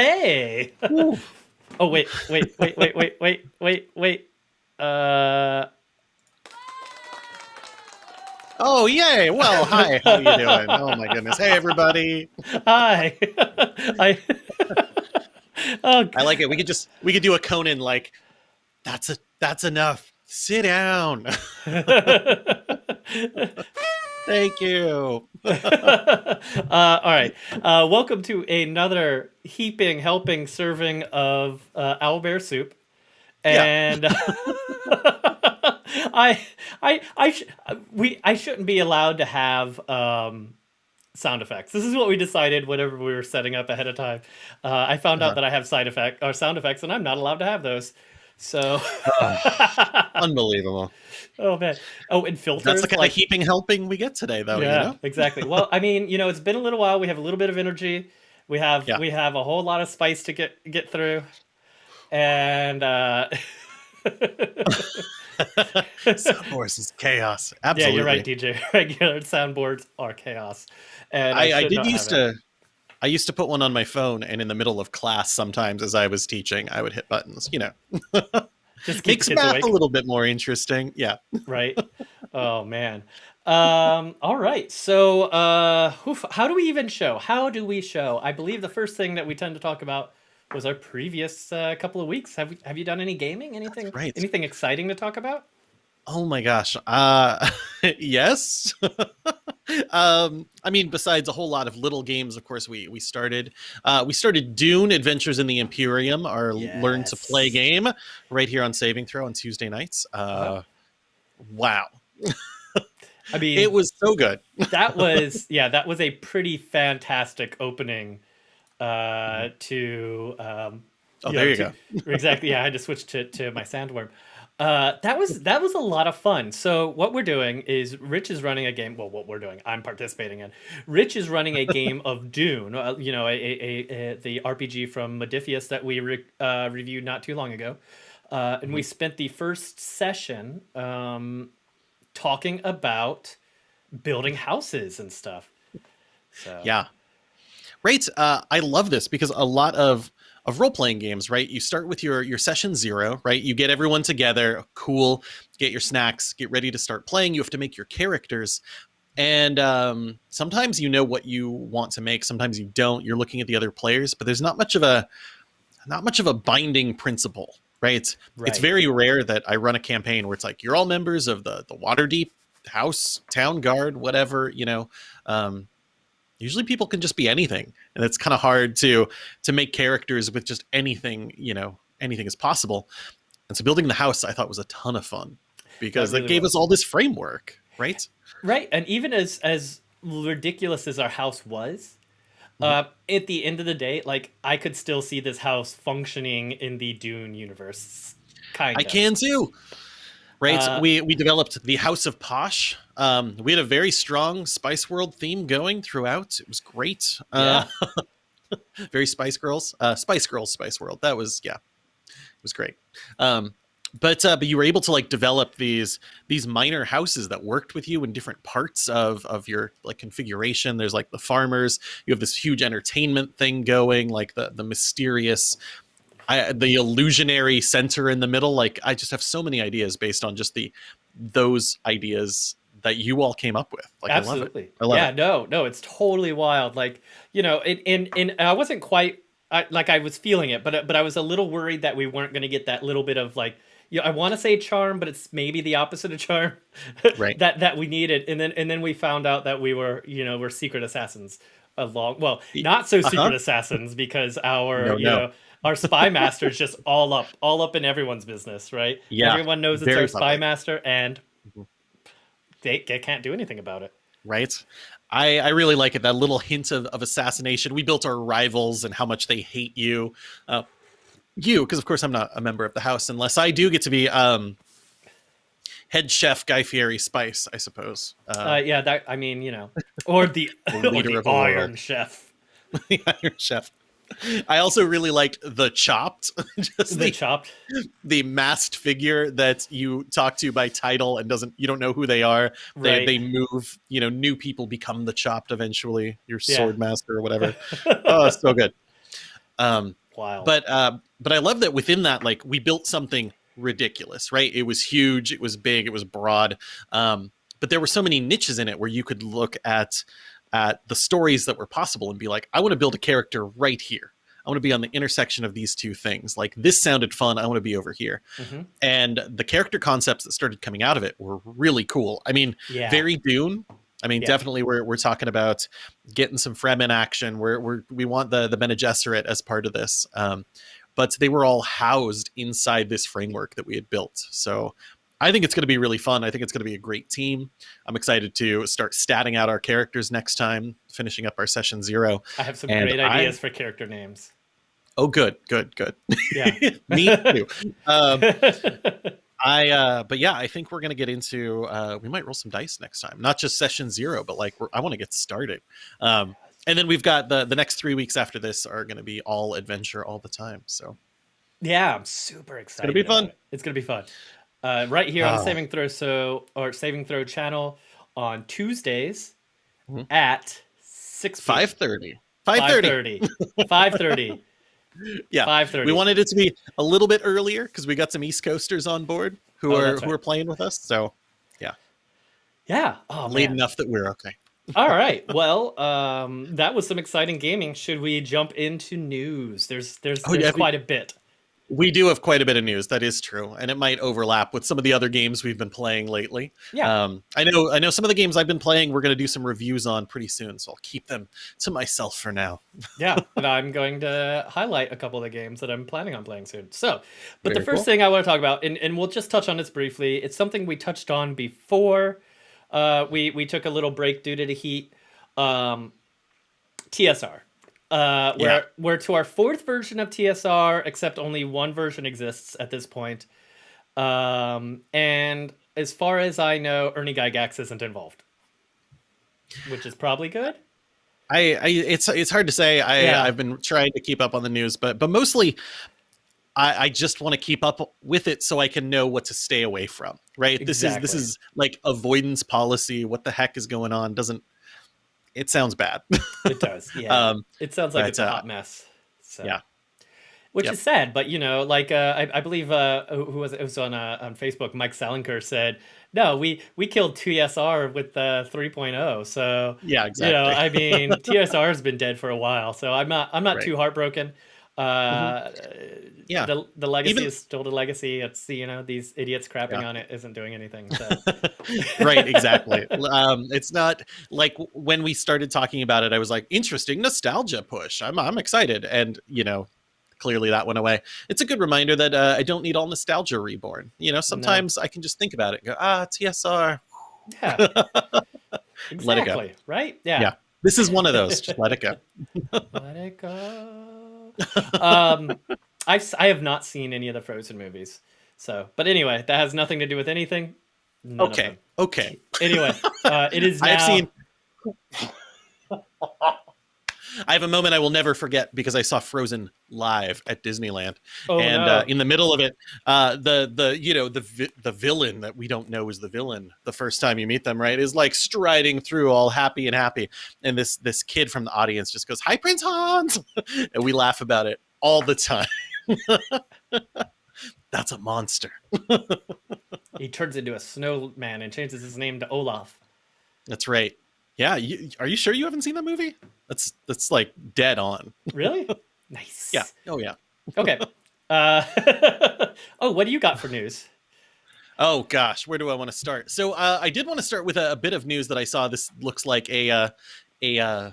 Hey. oh wait, wait, wait, wait, wait, wait, wait, wait. Uh. Oh yay! Well, hi. How you doing? Oh my goodness. Hey everybody. Hi. I. oh, I like it. We could just we could do a Conan like that's a that's enough. Sit down. Thank you. uh, all right. Uh, welcome to another heaping, helping serving of uh, owlbear soup, and I, I, I, sh- we, I shouldn't be allowed to have um, sound effects. This is what we decided whenever we were setting up ahead of time. Uh, I found Uh-huh. out that I have side effect or sound effects, and I'm not allowed to have those. So, Unbelievable. oh man, oh, and filters. That's the kind like, of heaping helping we get today, though. yeah, You know? exactly. Well, I mean, you know, it's been a little while. We have a little bit of energy. We have Yeah. we have a whole lot of spice to get get through, and uh, Soundboards is chaos. Absolutely. yeah, you're right, DJ. Regular soundboards are chaos, and I, I, I did used to. it. I used to put one on my phone, and in the middle of class, sometimes as I was teaching, I would hit buttons. You know, just makes math awake, a little bit more interesting. Yeah. right? Oh man. Um. All right. So, uh, oof, how do we even show? How do we show? I believe the first thing that we tend to talk about was our previous uh, couple of weeks. Have we, Have you done any gaming? Anything? right. Anything exciting to talk about? Oh my gosh. Uh yes. Um I mean besides a whole lot of little games of course we we started uh we started Dune Adventures in the Imperium our learn to play game right here on Saving Throw on Tuesday nights. Uh wow. I mean, It was so good. that was yeah, that was a pretty fantastic opening uh, to. Um, Oh, there know, you to- go. exactly. Yeah, I had to switch to, to my sandworm. Uh, that was that was a lot of fun. So what we're doing is Rich is running a game. Well, what we're doing, I'm participating in. Rich is running a game of Dune. Uh, you know, a, a, a, the RPG from Modiphius that we re- uh, reviewed not too long ago, uh, and Mm-hmm. we spent the first session um, talking about building houses and stuff. So Yeah. Right. Uh, I love this because a lot of of role playing games, right? You start with your your session zero, right? You get everyone together, cool. Get your snacks, get ready to start playing. You have to make your characters, and um, sometimes you know what you want to make. Sometimes you don't. You're looking at the other players, but there's not much of a not much of a binding principle, right? It's right. very rare that I run a campaign where it's like you're all members of the the Waterdeep House, Town Guard, whatever, you know. Um, usually people can just be anything, and it's kind of hard to to make characters with just anything, you know, anything is possible. And so building the house, I thought was a ton of fun because That that, gave was. us all this framework, right? Right, and even as as ridiculous as our house was, uh, at the end of the day, like I could still see this house functioning in the Dune universe. Kind of. I can too. Right, Uh, we we developed the House of Posh. Um, we had a very strong Spice World theme going throughout. It was great. Uh, very Spice Girls, uh, Spice Girls, Spice World. That was yeah, it was great. Um, but uh, but you were able to like develop these these minor houses that worked with you in different parts of of your like configuration. There's like the farmers. You have this huge entertainment thing going, like the the mysterious. I, the illusionary center in the middle like i just have so many ideas based on just the those ideas that you all came up with like Absolutely. i love it I love yeah, it. no, no, it's totally wild. Like, you know, and and, and I wasn't quite I, like I was feeling it, but but I was a little worried that we weren't going to get that little bit of like, you know, I want to say charm, but it's maybe the opposite of charm, Right. that that we needed, and then and then we found out that we were, you know, we're secret assassins along. Well, not so secret Uh-huh. assassins because our No, you no. know. Our spy master is just all up, all up in everyone's business, right? Yeah, everyone knows it's our spy public. master, and Mhm. They, they can't do anything about it. right? I i really like it that little hint of, of assassination. We built our rivals and how much they hate you. Uh you because of course i'm not a member of the house unless i do get to be um head chef guy fieri spice i suppose. Uh, uh, yeah, that I mean, you know, or the, The or the. Iron Chef, the iron chef i also really liked the chopped just the the, chopped. the masked figure that you talk to by title and doesn't you don't know who they are they, they move you know new people become the chopped eventually your Yeah. sword master or whatever oh so good Um, Wow. but uh, but I love that within that, like we built something ridiculous, right? It was huge, it was big, it was broad. Um, but there were so many niches in it where you could look at at the stories that were possible and be like, I want to build a character right here. I want to be on the intersection of these two things. Like this sounded fun. I want to be over here. Mhm. And the character concepts that started coming out of it were really cool. I mean, yeah. very Dune. I mean, Yeah. definitely we're, we're talking about getting some Fremen action. We're, we're we want the the Bene Gesserit as part of this, um, but they were all housed inside this framework that we had built. So I think it's going to be really fun. I think it's going to be a great team. I'm excited to start statting out our characters next time, finishing up our session zero. I have some and great I- ideas for character names. Oh, good, good, good. Yeah. Me too. Um, I uh but yeah, I think we're gonna get into uh we might roll some dice next time. Not just session zero, but like we're, I want to get started. Um and then we've got the the next three weeks after this are gonna be all adventure all the time. So yeah, I'm super excited. It's gonna be fun. it. It's gonna be fun. Uh, right here on the Oh. Saving Throw so or Saving Throw channel on Tuesdays Mhm. at six five thirty. Five thirty. 5:30. 5:30. Yeah. 5:30. We wanted it to be a little bit earlier because we got some East Coasters on board who Oh, are that's who are playing with us. So Yeah. Oh late man. enough that we're okay. All right. Well, um, that was some exciting gaming. Should we jump into news? There's there's, Oh, there's yeah, we- quite a bit. We do have quite a bit of news. That is true, and it might overlap with some of the other games we've been playing lately. Yeah. Um, I know. I know some of the games I've been playing. We're going to do some reviews on pretty soon, so I'll keep them to myself for now. yeah, and I'm going to highlight a couple of the games that I'm planning on playing soon. So, but the first cool. thing I want to talk about, and, and we'll just touch on this briefly, it's something we touched on before. Uh, we we took a little break due to the heat. Um, TSR. Uh, we're, Yeah. we're to our fourth version of TSR, except only one version exists at this point. Um, and as far as I know, Ernie Gygax isn't involved, which is probably good. I, I it's it's hard to say. I Yeah. I've been trying to keep up on the news, but but mostly. I, I just want to keep up with it so I can know what to stay away from. Right. This is this is like avoidance policy. What the heck is going on? Doesn't it sounds bad. It does. Yeah. um, It sounds like But, it's a uh, hot mess. So. yeah. Which Yep. is sad, but you know, like uh, I, I believe uh, who was it? was on uh, on Facebook. Mike Salenker said, "No, we we killed TSR with the 3.0." So yeah, exactly. you know, I mean, TSR has been dead for a while, so I'm not I'm not Right. Too heartbroken. Uh, Yeah. the the legacy Even- is still the legacy. It's you know these idiots crapping Yeah. on it isn't doing anything. So right exactly um it's not like when we started talking about it i was like interesting nostalgia push i'm i'm excited and you know clearly that went away it's a good reminder that uh, i don't need all nostalgia reborn you know sometimes i can just think about it and go ah tsr yeah, Let it go. exactly. Right? Yeah. Yeah. this is one of those just let it go Let it go. Um, I've s- I have not seen any of the Frozen movies. So, but anyway, that has nothing to do with anything. Okay okay Anyway, uh, it is now. i've seen I have a moment I will never forget because I saw Frozen live at Disneyland. Oh, and no. uh, in the middle of it, uh, the the you know the vi- the villain that we don't know is the villain the first time you meet them, right? Is like striding through all happy and happy, and this this kid from the audience just goes, "Hi, Prince Hans," and we laugh about it all the time. That's a monster. he turns into a snowman and changes his name to Olaf. That's right. Yeah, you, are you sure you haven't seen that movie? That's that's like dead on. Really? nice. Yeah. Oh yeah. Okay. Uh, oh, what do you got for news? Oh gosh, where do I want to start? So uh, I did want to start with a, a bit of news that I saw. This looks like a uh, a uh,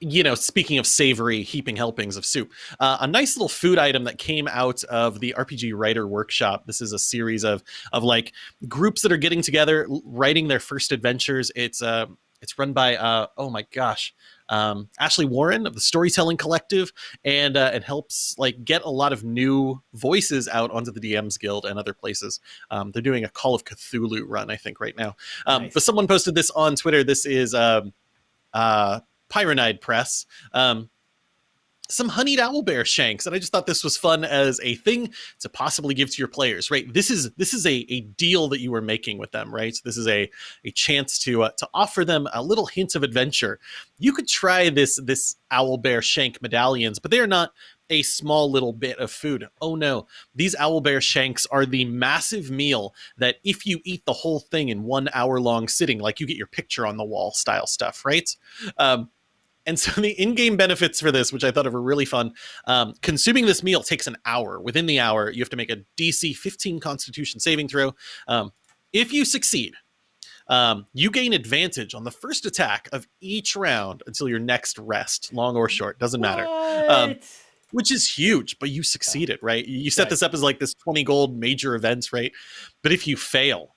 you know, speaking of savory heaping helpings of soup, uh, a nice little food item that came out of the RPG Writer Workshop. This is a series of of like groups that are getting together, writing their first adventures. It's uh, it's run by uh, oh my gosh, um, Ashley Warren of the Storytelling Collective, and uh, it helps like get a lot of new voices out onto the DMs Guild and other places. Um, they're doing a Call of Cthulhu run, I think, right now. Um, Nice. But someone posted this on Twitter. This is um, uh, Pyronide Press. Um, some honeyed owl bear shanks and i just thought this was fun as a thing to possibly give to your players right this is this is a, a deal that you were making with them right this is a a chance to uh, to offer them a little hint of adventure you could try this this owl bear shank medallions but they are not a small little bit of food. Oh no, these owl bear shanks are the massive meal that if you eat the whole thing in one hour long sitting, like you get your picture on the wall style stuff, right? Um, and so the in-game benefits for this, which I thought of were really fun, um, consuming this meal takes an hour. Within the hour, you have to make a DC 15 Constitution saving throw. Um, if you succeed, um, you gain advantage on the first attack of each round until your next rest, long or short, doesn't matter. Um, which is huge, but you succeeded, right? You set right. this up as like this 20 gold major events, right? But if you fail,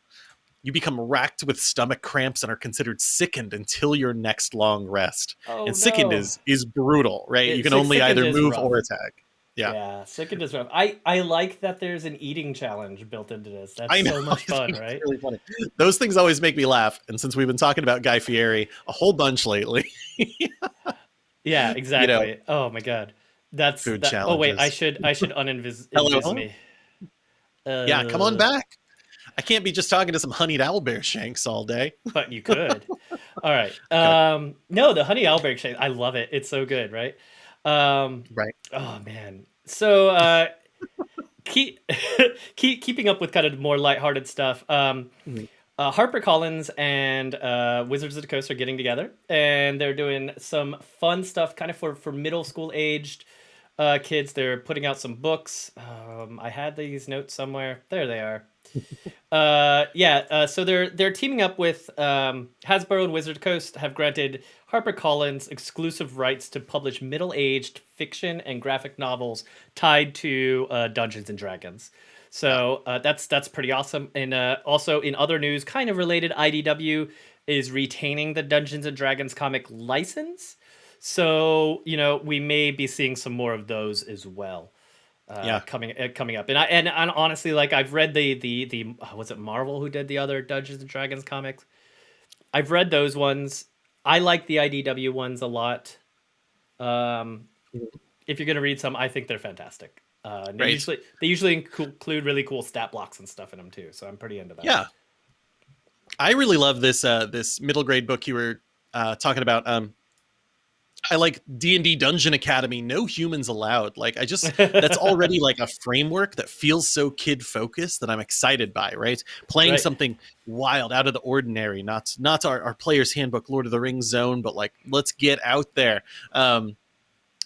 you become racked with stomach cramps and are considered sickened until your next long rest. Oh, and sickened no. is is brutal, right? It, you can only either move rough. or attack. Yeah. Yeah, sickened is rough. I I like that there's an eating challenge built into this. That's I know. so much fun, right? Really funny. Those things always make me laugh. And since we've been talking about Guy Fieri a whole bunch lately. yeah, exactly. You know, oh my god. That's food that, challenges. Oh wait, I should I should uninvis me. Uh, yeah, come on back. I can't be just talking to some honeyed owlbear shanks all day. But you could. all right. Um, no, the honey owlbear shank. I love it. It's so good, right? Um, right. Oh man. So uh, keep keep keeping up with kind of more lighthearted stuff. Um, mm-hmm. uh, Harper Collins and uh, Wizards of the Coast are getting together, and they're doing some fun stuff, kind of for for middle school aged uh, kids. They're putting out some books. Um, I had these notes somewhere. There they are. uh, yeah, uh, so they're they're teaming up with um, Hasbro and Wizard Coast have granted HarperCollins exclusive rights to publish middle-aged fiction and graphic novels tied to uh, Dungeons and Dragons. So uh, that's that's pretty awesome. And uh, also in other news, kind of related, IDW is retaining the Dungeons and Dragons comic license. So you know we may be seeing some more of those as well uh, yeah. coming uh, coming up. And I and, and honestly, like I've read the the the uh, was it Marvel who did the other Dungeons and Dragons comics. I've read those ones. I like the IDW ones a lot. Um, if you're gonna read some, I think they're fantastic. Uh, they right. usually they usually include really cool stat blocks and stuff in them too, so I'm pretty into that. Yeah, I really love this uh, this middle grade book you were uh, talking about. Um, I like D and D Dungeon Academy. No humans allowed. Like I just that's already like a framework that feels so kid focused that I'm excited by. Right, playing right. something wild, out of the ordinary. Not not our, our player's handbook, Lord of the Rings zone, but like let's get out there um,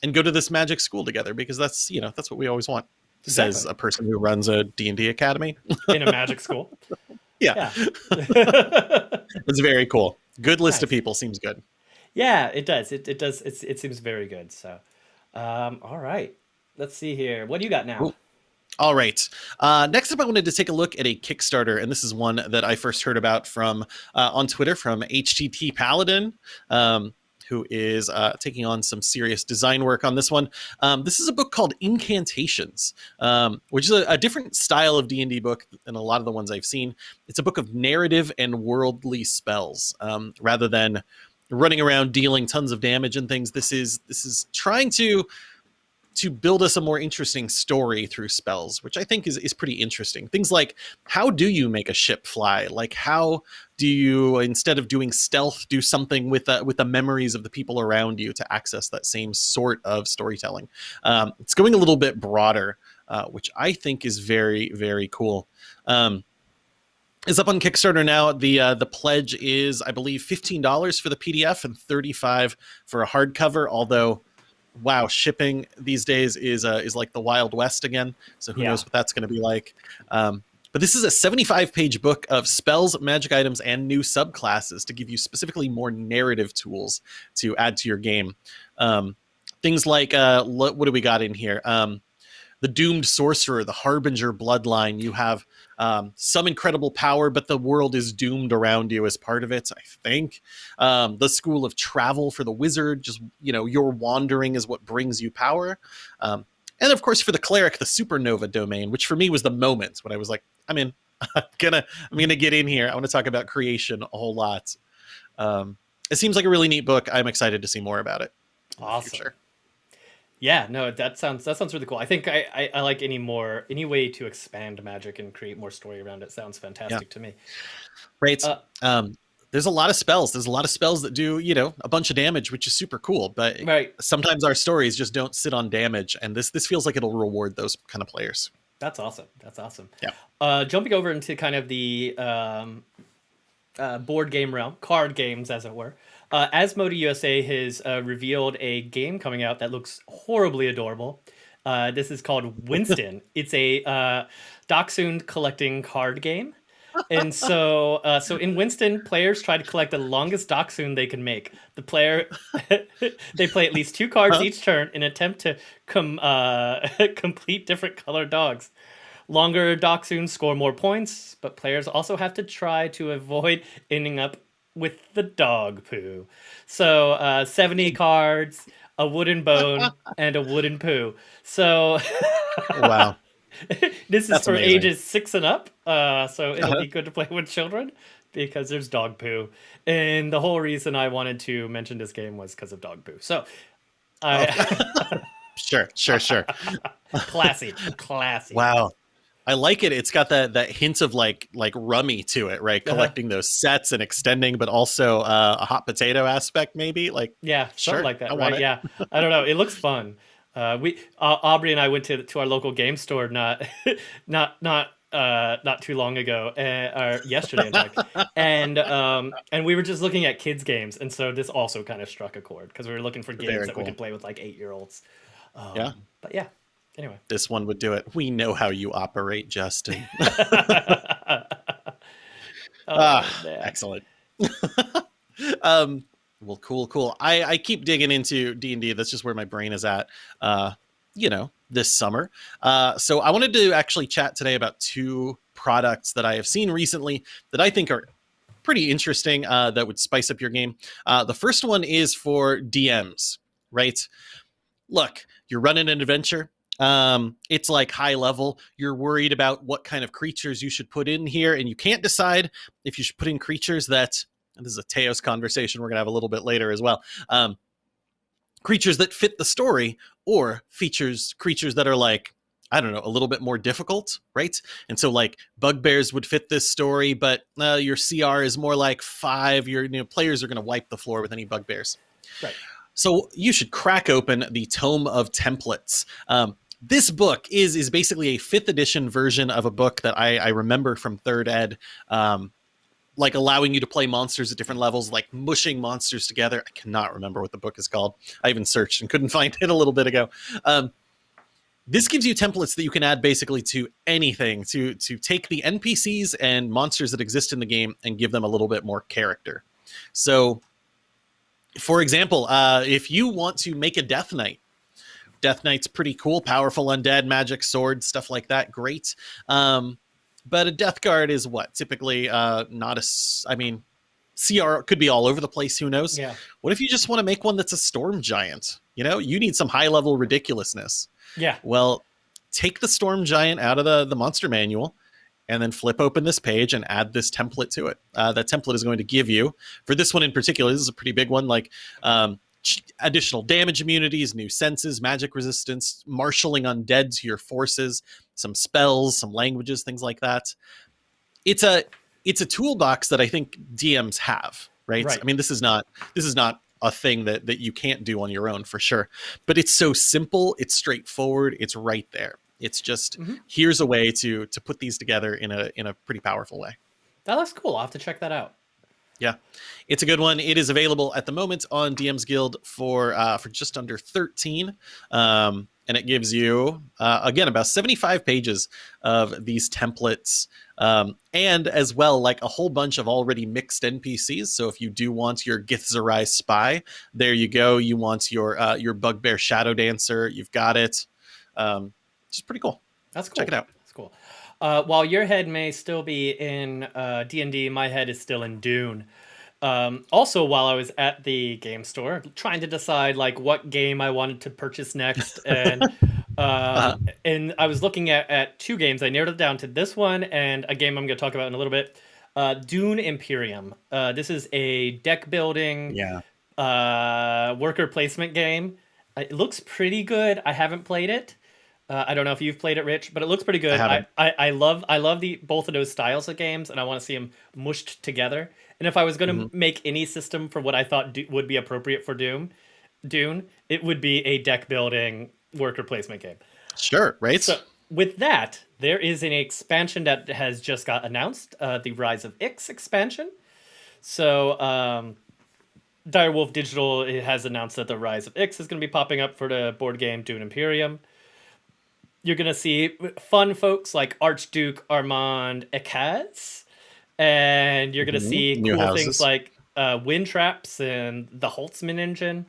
and go to this magic school together because that's you know that's what we always want. Exactly. Says a person who runs a D and D academy in a magic school. yeah, yeah. it's very cool. Good list nice. of people seems good. Yeah, it does. It, it does. It's, it seems very good. So, um, all right. Let's see here. What do you got now? Ooh. All right. Uh, next up, I wanted to take a look at a Kickstarter, and this is one that I first heard about from uh, on Twitter from HTT Paladin. Um, who is uh, taking on some serious design work on this one. Um, this is a book called Incantations, um, which is a, a, different style of D&D book than a lot of the ones I've seen. It's a book of narrative and worldly spells um, rather than running around dealing tons of damage and things. This is this is trying to to build us a more interesting story through spells, which I think is, is pretty interesting. Things like how do you make a ship fly? Like how do you instead of doing stealth, do something with uh, with the memories of the people around you to access that same sort of storytelling? Um, it's going a little bit broader, uh, which I think is very very cool. Um, is up on Kickstarter now. The uh, the pledge is, I believe, fifteen dollars for the PDF and thirty five for a hardcover. Although, wow, shipping these days is uh, is like the Wild West again. So who yeah. knows what that's going to be like. Um, but this is a 75 page book of spells, magic items, and new subclasses to give you specifically more narrative tools to add to your game. Um, things like uh, what do we got in here? Um, the doomed sorcerer, the harbinger bloodline. You have um, some incredible power, but the world is doomed around you as part of it. I think um, the school of travel for the wizard, just you know, your wandering is what brings you power. Um, and of course, for the cleric, the supernova domain, which for me was the moment when I was like, I'm in. I'm gonna I'm gonna get in here. I want to talk about creation a whole lot. Um, it seems like a really neat book. I'm excited to see more about it. Awesome. Yeah, no, that sounds that sounds really cool. I think I, I, I like any more any way to expand magic and create more story around it sounds fantastic yeah. to me. Right. Uh, um, there's a lot of spells. There's a lot of spells that do, you know, a bunch of damage, which is super cool. But right. sometimes our stories just don't sit on damage, and this this feels like it'll reward those kind of players. That's awesome. That's awesome. Yeah. Uh, jumping over into kind of the um, uh, board game realm, card games, as it were. Uh, Asmodee USA has uh, revealed a game coming out that looks horribly adorable. Uh, this is called Winston. it's a uh, Dachshund collecting card game. and so, uh, so in Winston, players try to collect the longest Dachshund they can make. The player, they play at least two cards huh? each turn in attempt to com- uh, complete different colored dogs. Longer Dachshunds score more points, but players also have to try to avoid ending up with the dog poo. So uh, 70 cards, a wooden bone, and a wooden poo. So wow. this is That's for amazing. ages six and up. Uh, so it'll uh-huh. be good to play with children because there's dog poo. And the whole reason I wanted to mention this game was because of dog poo. So I. Oh. sure, sure, sure. classy, classy. Wow. I like it. It's got that that hint of like like rummy to it, right? Uh-huh. Collecting those sets and extending, but also uh, a hot potato aspect, maybe. Like yeah, sure, like that, right? Yeah, I don't know. It looks fun. Uh, we uh, Aubrey and I went to to our local game store not not not uh, not too long ago, uh, or yesterday, in fact, and um, and we were just looking at kids games, and so this also kind of struck a chord because we were looking for games Very that cool. we could play with like eight year olds. Um, yeah, but yeah, Anyway, this one would do it. We know how you operate, Justin. oh, ah, excellent. um, well, cool, cool. I, I keep digging into D and D. That's just where my brain is at. Uh, you know, this summer. Uh, so I wanted to actually chat today about two products that I have seen recently that I think are pretty interesting. Uh, that would spice up your game. Uh, the first one is for DMs, right? Look, you're running an adventure um, it's like high level. You're worried about what kind of creatures you should put in here, and you can't decide if you should put in creatures that. this is a Teos conversation we're gonna have a little bit later as well. Um, creatures that fit the story, or features creatures that are like I don't know, a little bit more difficult, right? And so like bugbears would fit this story, but uh, your CR is more like five. Your you know, players are going to wipe the floor with any bugbears. Right. So you should crack open the Tome of Templates. Um, this book is is basically a fifth edition version of a book that I, I remember from third ed. Um, like allowing you to play monsters at different levels, like mushing monsters together. I cannot remember what the book is called. I even searched and couldn't find it a little bit ago. Um, this gives you templates that you can add basically to anything to to take the NPCs and monsters that exist in the game and give them a little bit more character. So, for example, uh, if you want to make a Death Knight, Death Knight's pretty cool, powerful undead, magic, sword, stuff like that. Great. Um, but a Death Guard is what? Typically uh, not a. I mean, CR could be all over the place. Who knows? Yeah. What if you just want to make one that's a storm giant? You know, you need some high level ridiculousness. Yeah. Well, take the storm giant out of the the monster manual, and then flip open this page and add this template to it. Uh, that template is going to give you for this one in particular. This is a pretty big one. Like um, additional damage immunities, new senses, magic resistance, marshaling undead to your forces, some spells, some languages, things like that. It's a it's a toolbox that I think DMs have, right? right? I mean, this is not this is not a thing that that you can't do on your own for sure. But it's so simple, it's straightforward, it's right there. It's just mm-hmm. here's a way to to put these together in a in a pretty powerful way. That looks cool. I'll have to check that out. Yeah, it's a good one. It is available at the moment on DM's Guild for uh, for just under thirteen, um, and it gives you uh, again about seventy five pages of these templates, um, and as well like a whole bunch of already mixed NPCs. So if you do want your Githzerai spy, there you go. You want your uh, your Bugbear Shadow Dancer, you've got it. Um, it's pretty cool. That's cool. Check it out. Uh, while your head may still be in uh, D&D, my head is still in Dune. Um, also, while I was at the game store, trying to decide like what game I wanted to purchase next, and uh, and I was looking at, at two games. I narrowed it down to this one and a game I'm going to talk about in a little bit. Uh, Dune Imperium. Uh, this is a deck building, yeah, uh, worker placement game It looks pretty good. I haven't played it. Uh, I don't know if you've played it, Rich, but it looks pretty good. I, I, I, I, love I love the both of those styles of games, and I want to see them mushed together. And if I was going to mm-hmm. make any system for what I thought do, would be appropriate for Doom, Dune, it would be a deck building worker placement game. Sure, right. So with that, there is an expansion that has just got announced, uh, the Rise of Ix expansion. So um, Direwolf Digital has announced that the Rise of Ix is going to be popping up for the board game Dune Imperium. You're going to see fun folks like Archduke Armand Ecaz, and you're going to mm-hmm. see New cool houses. things like uh, wind traps and the Holtzman engine.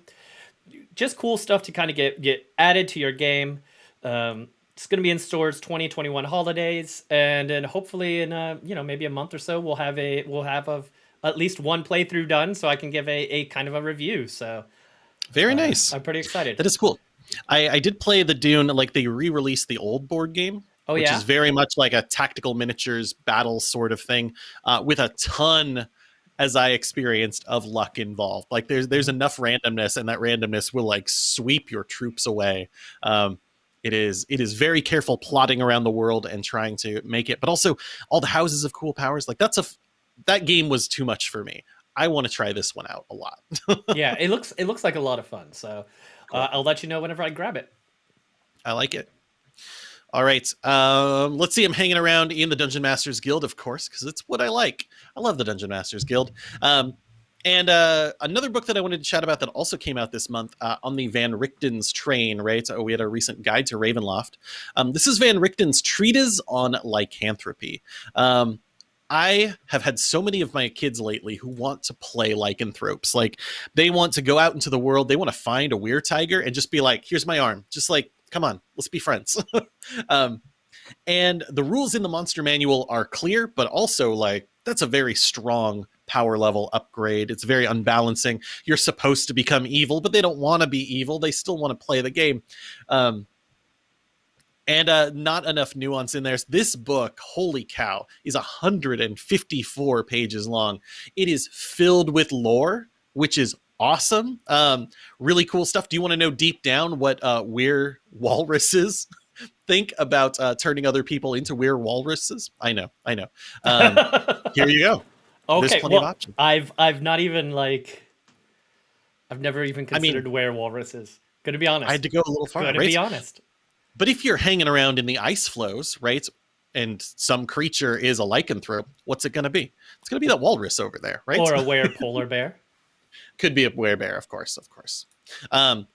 Just cool stuff to kind of get get added to your game. Um, it's going to be in stores 2021 holidays, and then hopefully in a, you know maybe a month or so we'll have a we'll have a at least one playthrough done so I can give a, a kind of a review. So very uh, nice. I'm pretty excited. That is cool. I, I did play the Dune, like they re-released the old board game. Oh, which yeah? is very much like a tactical miniatures battle sort of thing, uh, with a ton, as I experienced, of luck involved. Like there's there's enough randomness, and that randomness will like sweep your troops away. Um, it is it is very careful plotting around the world and trying to make it, but also all the houses of cool powers. Like that's a that game was too much for me. I want to try this one out a lot. yeah, it looks it looks like a lot of fun. So cool. uh, I'll let you know whenever I grab it. I like it. All right, um, let's see. I'm hanging around in the Dungeon Masters Guild, of course, because it's what I like. I love the Dungeon Masters Guild. Um, and uh, another book that I wanted to chat about that also came out this month uh, on the Van Richten's train, right? So we had a recent guide to Ravenloft. Um, this is Van Richten's Treatise on Lycanthropy. Um, I have had so many of my kids lately who want to play lycanthropes. Like they want to go out into the world, they want to find a weird tiger and just be like, here's my arm. Just like, come on, let's be friends. um, and the rules in the monster manual are clear, but also like that's a very strong power level upgrade. It's very unbalancing. You're supposed to become evil, but they don't want to be evil. They still want to play the game. Um, and uh, not enough nuance in there. This book, holy cow, is 154 pages long. It is filled with lore, which is awesome. Um, really cool stuff. Do you want to know deep down what uh, we're walruses think about uh, turning other people into weird walruses? I know, I know. Um, here you go. Okay, well, I've I've not even like I've never even considered I mean, where walruses. Gonna be honest. I had to go a little far. Gonna right? be honest. But if you're hanging around in the ice floes, right, and some creature is a lycanthrope, what's it going to be? It's going to be that walrus over there, right? Or a were polar bear. Could be a were bear, of course, of course. Um,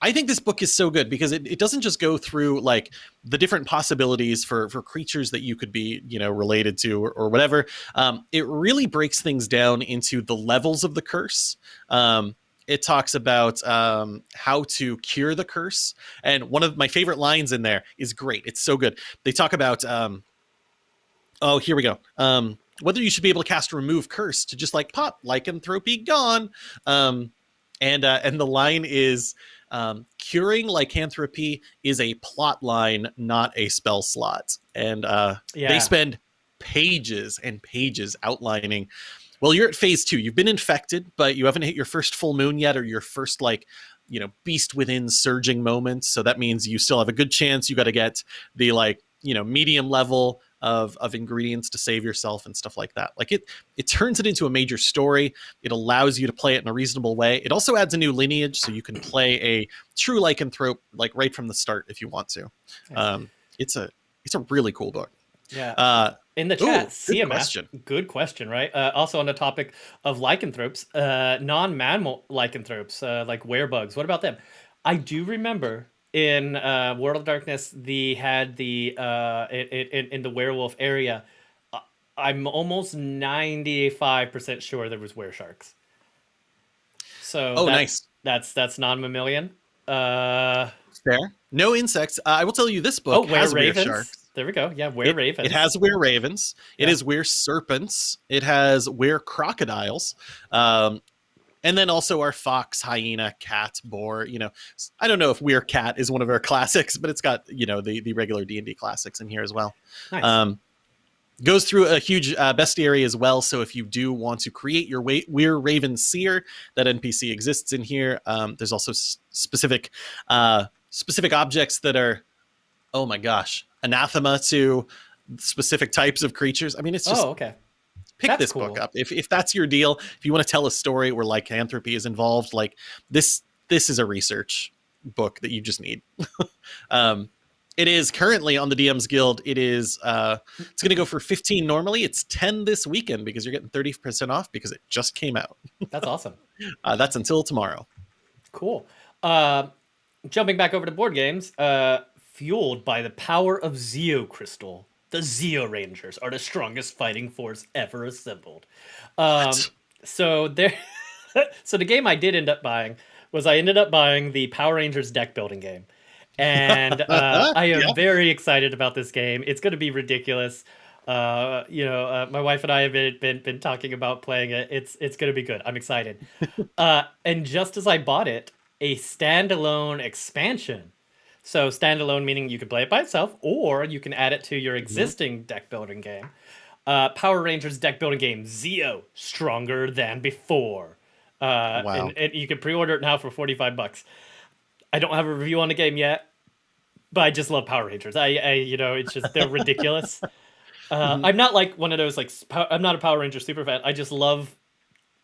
I think this book is so good because it, it doesn't just go through like the different possibilities for for creatures that you could be you know related to or, or whatever. Um, it really breaks things down into the levels of the curse. Um, it talks about um, how to cure the curse. And one of my favorite lines in there is great. It's so good. They talk about, um, oh, here we go. Um, whether you should be able to cast remove curse to just like pop lycanthropy gone. Um, and uh, and the line is um, curing lycanthropy is a plot line, not a spell slot. And uh, yeah. they spend pages and pages outlining well, you're at phase two. You've been infected, but you haven't hit your first full moon yet, or your first like you know beast within surging moments. So that means you still have a good chance. You got to get the like you know medium level of of ingredients to save yourself and stuff like that. Like it it turns it into a major story. It allows you to play it in a reasonable way. It also adds a new lineage, so you can play a true lycanthrope like right from the start if you want to. Um, it's a it's a really cool book. Yeah. Uh, in the chat, Ooh, CMF. Good question. Good question, right? Uh, also on the topic of lycanthropes, uh, non-mammal lycanthropes, uh, like werebugs. What about them? I do remember in uh, World of Darkness, the had the uh, in, in, in the werewolf area. Uh, I'm almost ninety five percent sure there was were sharks. So oh, that's, nice. That's that's non mammalian. Uh, Fair. No insects. Uh, I will tell you this book oh, has were sharks. There we go. Yeah, were it, ravens. It has we're ravens. It yeah. is were serpents. It has we're crocodiles. Um, and then also our fox, hyena, cat, boar. You know, I don't know if We're Cat is one of our classics, but it's got you know the the regular D and D classics in here as well. Nice. Um, goes through a huge uh, bestiary as well. So if you do want to create your wa- Weir Raven Seer, that NPC exists in here. Um, there's also specific uh, specific objects that are, oh my gosh, anathema to specific types of creatures. I mean, it's just oh, okay. pick That's this book up if if that's your deal. If you want to tell a story where lycanthropy is involved, like this this is a research book that you just need. um, it is currently on the DM's Guild. It is uh, it's going to go for 15 normally. It's 10 this weekend because you're getting 30% off because it just came out. That's awesome. Uh, that's until tomorrow. Cool. Uh, jumping back over to board games, uh, fueled by the power of Zeo Crystal, the Zeo Rangers are the strongest fighting force ever assembled. Um, so there, so the game I did end up buying was I ended up buying the Power Rangers deck building game, and uh, I am Yeah. very excited about this game. It's going to be ridiculous. Uh, you know, uh, my wife and I have been, been been talking about playing it. It's it's going to be good. I'm excited. uh, and just as I bought it, a standalone expansion. So standalone meaning you can play it by itself, or you can add it to your existing deck building game. Uh, Power Rangers deck building game Zeo, stronger than before. Uh, Wow. and, and you can pre-order it now for 45 bucks. I don't have a review on the game yet, but I just love Power Rangers. I, I you know, it's just they're ridiculous. Uh, I'm not like one of those like I'm not a Power Ranger super fan. I just love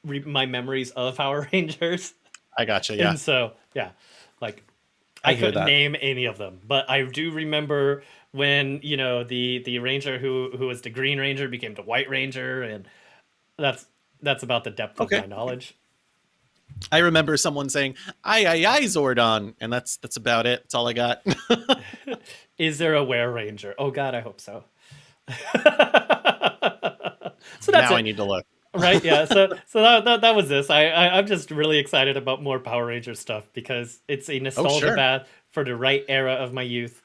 re- my memories of Power Rangers, I gotcha. Yeah. and so yeah, like I I, couldn't that. name any of them, but I do remember when you know the the ranger who who was the Green Ranger became the White Ranger, and that's that's about the depth Okay. of my knowledge. I remember someone saying, "Aye, aye, aye, Zordon," and that's that's about it. That's all I got. Is there a Were Ranger? Oh God, I hope so. so that's now it. I need to look. Right yeah so so that, that, that was this I, I i'm just really excited about more power ranger stuff because it's a nostalgia Oh, sure. bath for the right era of my youth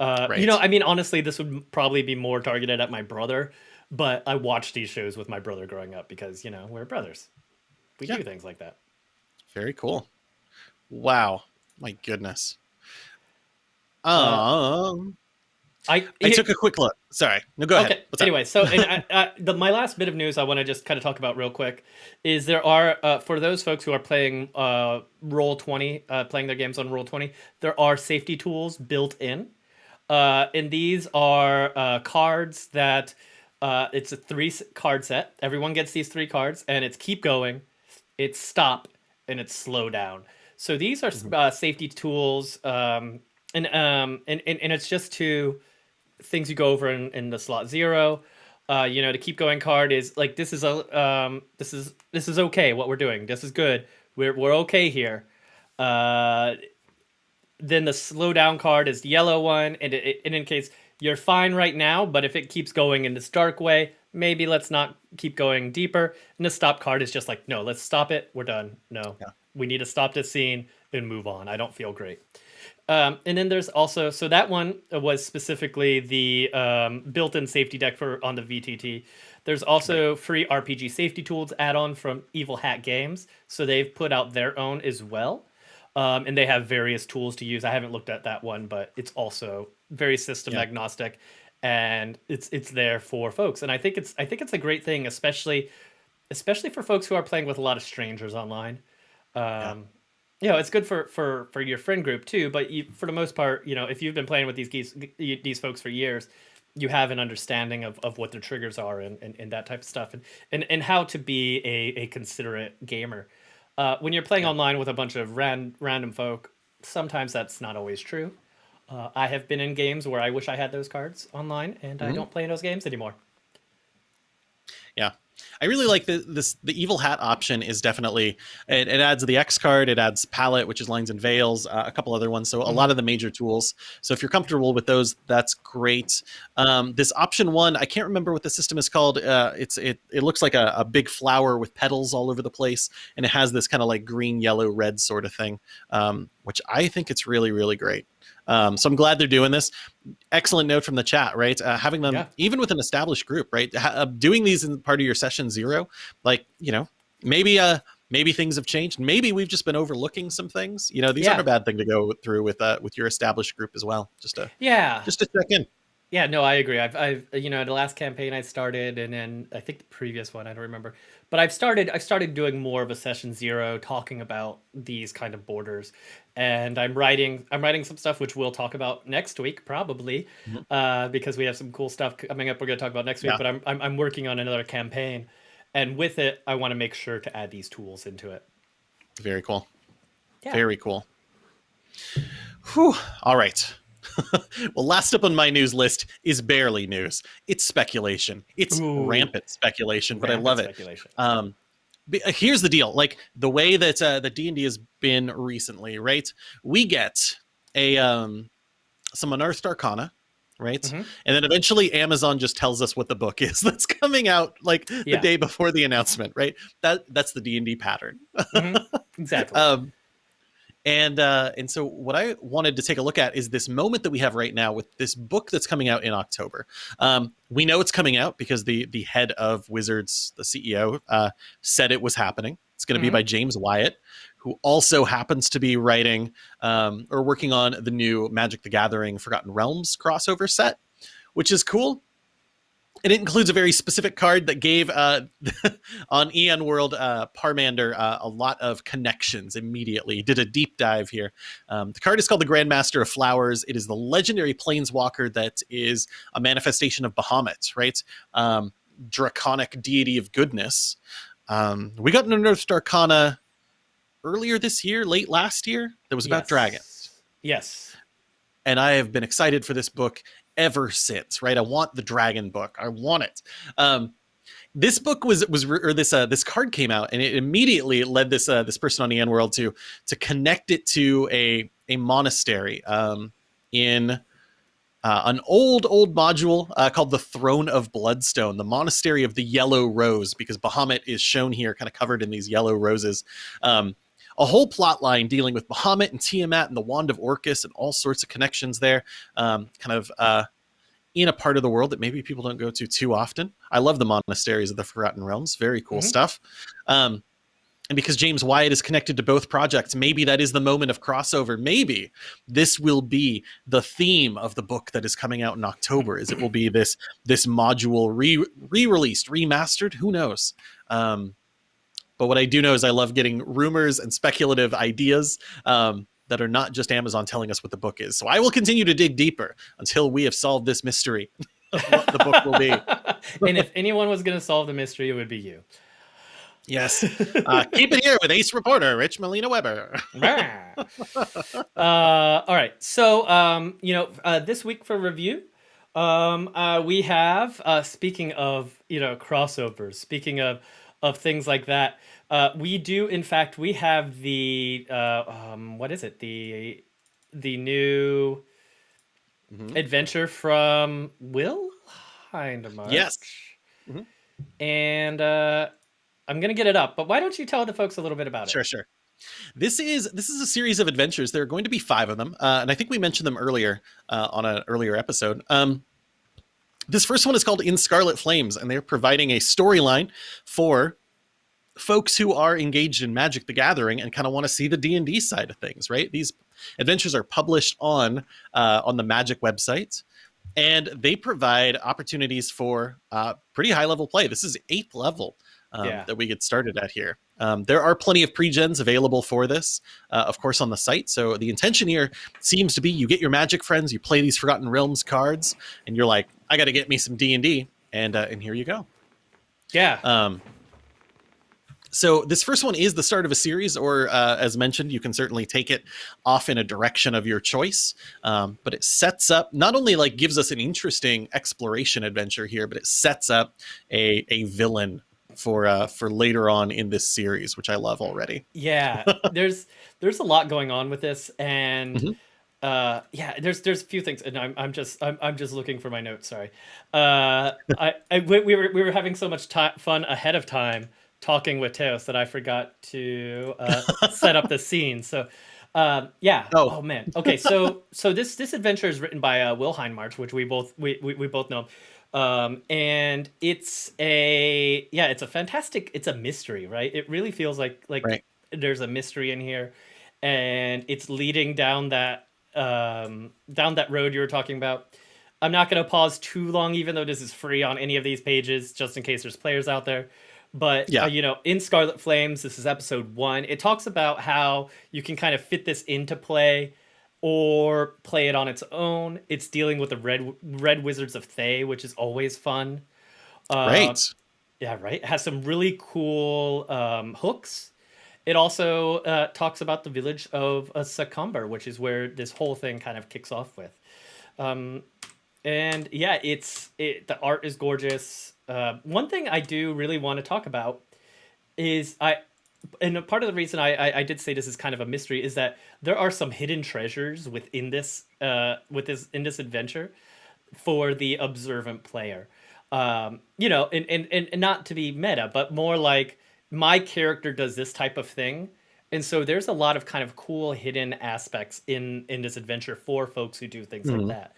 uh Right. you know i mean honestly this would probably be more targeted at my brother but i watched these shows with my brother growing up because you know we're brothers we Yeah. do things like that Very cool. Wow. My goodness. Uh, Um, i I took a quick look. Sorry. No, go okay. ahead. What's up? anyway, so I, I, the, my last bit of news I want to just kind of talk about real quick is there are uh, for those folks who are playing uh, Roll Twenty, uh, playing their games on Roll Twenty, there are safety tools built in, uh, and these are uh, cards that uh, it's a three card set. Everyone gets these three cards, and it's keep going, it's stop, and it's slow down. So these are uh, safety tools, um, and, um, and and and it's just to things you go over in, in the slot zero. Uh, you know, the keep going card is like this is a um, this is this is okay. What we're doing, this is good. We're we're okay here. Uh, then the slow down card is the yellow one, and it, it, it indicates you're fine right now. But if it keeps going in this dark way, maybe let's not keep going deeper. And the stop card is just like, no, let's stop it. We're done. No, Yeah. we need to stop this scene and move on. I don't feel great. Um, and then there's also so that one was specifically the um, built-in safety deck for on the VTT. There's also free RPG safety tools add-on from Evil Hat Games, so they've put out their own as well, um, and they have various tools to use. I haven't looked at that one, but it's also very system Yeah. agnostic, and it's it's there for folks. And I think it's I think it's a great thing, especially especially for folks who are playing with a lot of strangers online. Um, you know, it's good for for for your friend group too. But you, for the most part, you know, if you've been playing with these geese, these folks for years, you have an understanding of, of what their triggers are and, and, and that type of stuff, and, and and how to be a, a considerate gamer. Uh, when you're playing online with a bunch of ran, random folk, sometimes that's not always true. Uh, I have been in games where I wish I had those cards online, and I Mhm. don't play in those games anymore. Yeah. I really like the this the evil hat option is definitely it, it adds the X card, it adds palette, which is lines and veils, uh, a couple other ones. So a lot of the major tools. So if you're comfortable with those, that's great. Um, this option one, I can't remember what the system is called. Uh, it's it it looks like a, a big flower with petals all over the place, and it has this kind of like green, yellow, red sort of thing, um, which I think it's really really great. Um, so I'm glad they're doing this. Excellent note from the chat, right? Uh, having them Yeah. even with an established group, right? Ha- uh, doing these in part of your session zero, like you know, maybe uh maybe things have changed. Maybe we've just been overlooking some things. You know, these Yeah. aren't a bad thing to go through with uh with your established group as well. Just to Yeah, just to check in. Yeah, no, I agree. I've, I've, you know, the last campaign I started, and then I think the previous one, I don't remember, but I've started, I've started doing more of a session zero, talking about these kind of borders, and I'm writing, I'm writing some stuff which we'll talk about next week probably, mm-hmm. uh, because we have some cool stuff coming up. We're going to talk about next week, yeah. but I'm, I'm, I'm working on another campaign, and with it, I want to make sure to add these tools into it. Very cool. Yeah. Very cool. Whew. All right. well, last up on my news list is barely news. It's speculation. It's Ooh. rampant speculation, but I love it. Um, here's the deal: like the way that uh, the D and D has been recently, right? We get a um, some unearthed arcana, right? Mm-hmm. And then eventually Amazon just tells us what the book is that's coming out like yeah. the day before the announcement, right? That that's the D and D pattern. mm-hmm. Exactly. um, and uh, and so what I wanted to take a look at is this moment that we have right now with this book that's coming out in October. Um, we know it's coming out because the the head of Wizards, the CEO, uh, said it was happening. It's going to mm-hmm. be by James Wyatt, who also happens to be writing um, or working on the new Magic: The Gathering Forgotten Realms crossover set, which is cool and it includes a very specific card that gave uh, on EN World uh, Parmandur uh, a lot of connections immediately. Did a deep dive here. Um, the card is called the Grandmaster of Flowers. It is the legendary planeswalker that is a manifestation of Bahamut, right? Um, draconic deity of goodness. Um, we got an Unearthed Arcana earlier this year, late last year, that was about yes. dragons. Yes. And I have been excited for this book ever since, right? I want the dragon book. I want it. Um, this book was was or this uh, this card came out and it immediately led this uh, this person on the EN world to to connect it to a a monastery um, in uh, an old old module uh, called the Throne of Bloodstone, the monastery of the Yellow Rose, because Bahamut is shown here, kind of covered in these yellow roses. Um, a whole plot line dealing with Bahamut and Tiamat and the Wand of Orcus and all sorts of connections there. Um, kind of uh, in a part of the world that maybe people don't go to too often. I love the monasteries of the Forgotten Realms. Very cool mm-hmm. stuff. Um, and because James Wyatt is connected to both projects, maybe that is the moment of crossover. Maybe this will be the theme of the book that is coming out in October. Is it will be this this module re re released, remastered? Who knows? Um, but what I do know is I love getting rumors and speculative ideas um, that are not just Amazon telling us what the book is. So I will continue to dig deeper until we have solved this mystery of what the book will be. and if anyone was going to solve the mystery, it would be you. Yes. Uh, keep it here with Ace reporter Rich Malena-Webber. uh, all right. So, um, you know, uh, this week for review, um, uh, we have, uh, speaking of, you know, crossovers, speaking of of things like that. Uh, we do, in fact, we have the uh, um, what is it? The the new mm-hmm. adventure from Will Hindmarch. Yes. Mm-hmm. And uh, I'm gonna get it up, but why don't you tell the folks a little bit about it? Sure, sure. This is this is a series of adventures. There are going to be five of them, uh, and I think we mentioned them earlier uh, on an earlier episode. Um, this first one is called In Scarlet Flames, and they're providing a storyline for folks who are engaged in Magic the Gathering and kind of want to see the D&D side of things, right? These adventures are published on uh, on the Magic website, and they provide opportunities for uh, pretty high level play. This is eighth level um, yeah. that we get started at here. Um, there are plenty of pre-gens available for this, uh, of course, on the site. So the intention here seems to be you get your Magic friends, you play these Forgotten Realms cards, and you're like, I got to get me some D and D, and uh, and here you go. Yeah. Um, so this first one is the start of a series, or uh, as mentioned, you can certainly take it off in a direction of your choice. Um, but it sets up not only like gives us an interesting exploration adventure here, but it sets up a a villain for uh, for later on in this series, which I love already. Yeah, there's there's a lot going on with this, and. Mm-hmm. Uh, yeah, there's there's a few things, and I'm I'm just I'm, I'm just looking for my notes. Sorry, uh, I, I we, we were we were having so much t- fun ahead of time talking with Teos that I forgot to uh, set up the scene. So, um, yeah. Oh. oh. man. Okay. So so this this adventure is written by uh, Will Hindmarch, which we both we, we, we both know. Um, and it's a yeah, it's a fantastic. It's a mystery, right? It really feels like like right. there's a mystery in here, and it's leading down that um, down that road you were talking about. I'm not going to pause too long, even though this is free on any of these pages, just in case there's players out there. But Yeah. uh, you know, in Scarlet Flames, this is episode one. It talks about how you can kind of fit this into play or play it on its own. It's dealing with the red red wizards of Thay, which is always fun. Uh, Great. yeah, right. It has some really cool um, hooks. It also uh, talks about the village of uh, Secomber, which is where this whole thing kind of kicks off with. Um, and yeah, it's it. The art is gorgeous. Uh, one thing I do really want to talk about is I, and part of the reason I, I I did say this is kind of a mystery is that there are some hidden treasures within this uh with this in this adventure for the observant player. Um, you know, and, and, and not to be meta, but more like my character does this type of thing. And so there's a lot of kind of cool hidden aspects in in this adventure for folks who do things Mhm. like that.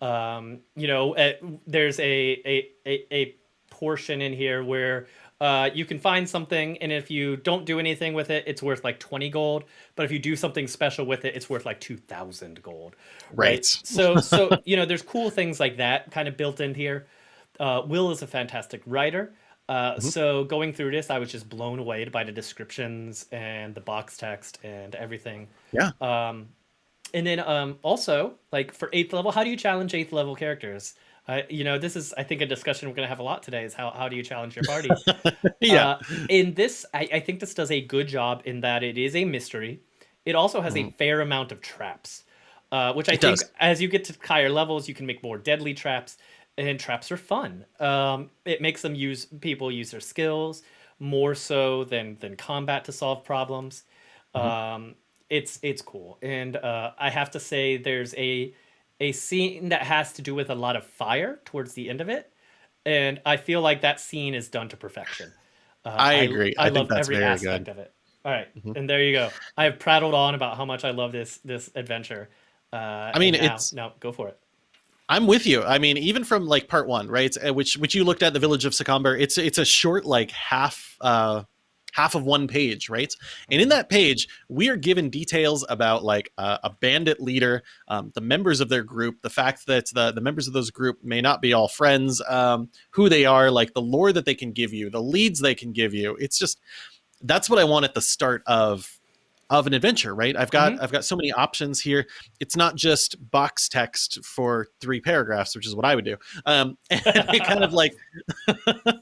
Um, you know, uh, there's a, a a a portion in here where uh, you can find something, and if you don't do anything with it, it's worth like 20 gold. But if you do something special with it, it's worth like 2,000 gold Right. so so you know there's cool things like that kind of built in here uh, will is a fantastic writer uh, Mhm. so going through this i was just blown away by the descriptions and the box text and everything Yeah. um, and then um, also like for eighth level how do you challenge eighth level characters you know this is i think a discussion we're going to have a lot today is how, how do you challenge your party yeah. uh, in this, I, I think this does a good job in that it is a mystery. It also has a fair amount of traps, uh, which I. It think does. as you get to higher levels, you can make more deadly traps, and traps are fun. Um, it makes them use people use their skills more so than than combat to solve problems. Mm-hmm. Um, it's it's cool, and uh, I have to say, there's a a scene that has to do with a lot of fire towards the end of it and I feel like that scene is done to perfection. Uh, I agree. I I, think love that's every very aspect good. of it. All right, Mhm. and there you go. I have prattled on about how much I love this this adventure. Uh, I mean, now, it's- now go for it. I'm with you. I mean, even from like part one, right? uh, Which which you looked at the village of Secomber. It's it's a short like half uh half of one page, right? And in that page, we are given details about like uh, a bandit leader, um, the members of their group, the fact that the the members of those group may not be all friends, um, who they are, like the lore that they can give you, the leads they can give you. It's just that's what I want at the start of of an adventure, right? I've got I've got so many options here. It's not just box text for three paragraphs, which is what I would do. Um, and it kind of like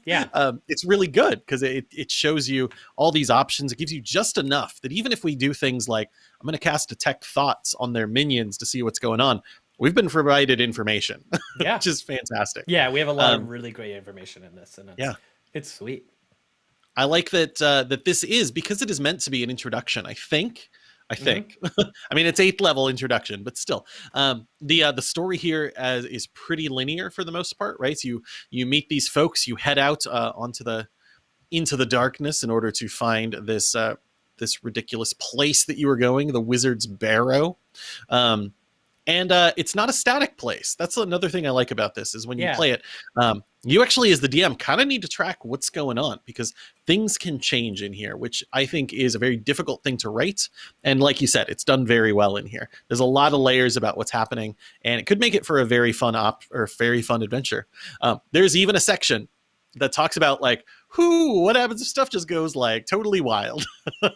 Yeah, um, it's really good because it, it shows you all these options. It gives you just enough that even if we do things like I'm going to cast detect thoughts on their minions to see what's going on, we've been provided information, yeah, which is fantastic. yeah. We have a lot Um, of really great information in this, and it's, yeah. it's sweet. I like that uh, that this is because it is meant to be an introduction. I think. I Mhm. think. I mean, it's eighth level introduction, but still, um, the uh, the story here as, is pretty linear for the most part, right? You you meet these folks, you head out uh, onto the into the darkness in order to find this uh, this ridiculous place that you were going, the Wizard's Barrow. Um, and uh, it's not a static place. That's another thing I like about this is when you Yeah. play it, um, you actually, as the DM, kind of need to track what's going on because things can change in here, which I think is a very difficult thing to write. And like you said, it's done very well in here. There's a lot of layers about what's happening, and it could make it for a very fun op or very fun adventure. Um, there's even a section that talks about like, who, what happens if stuff just goes like totally wild. um,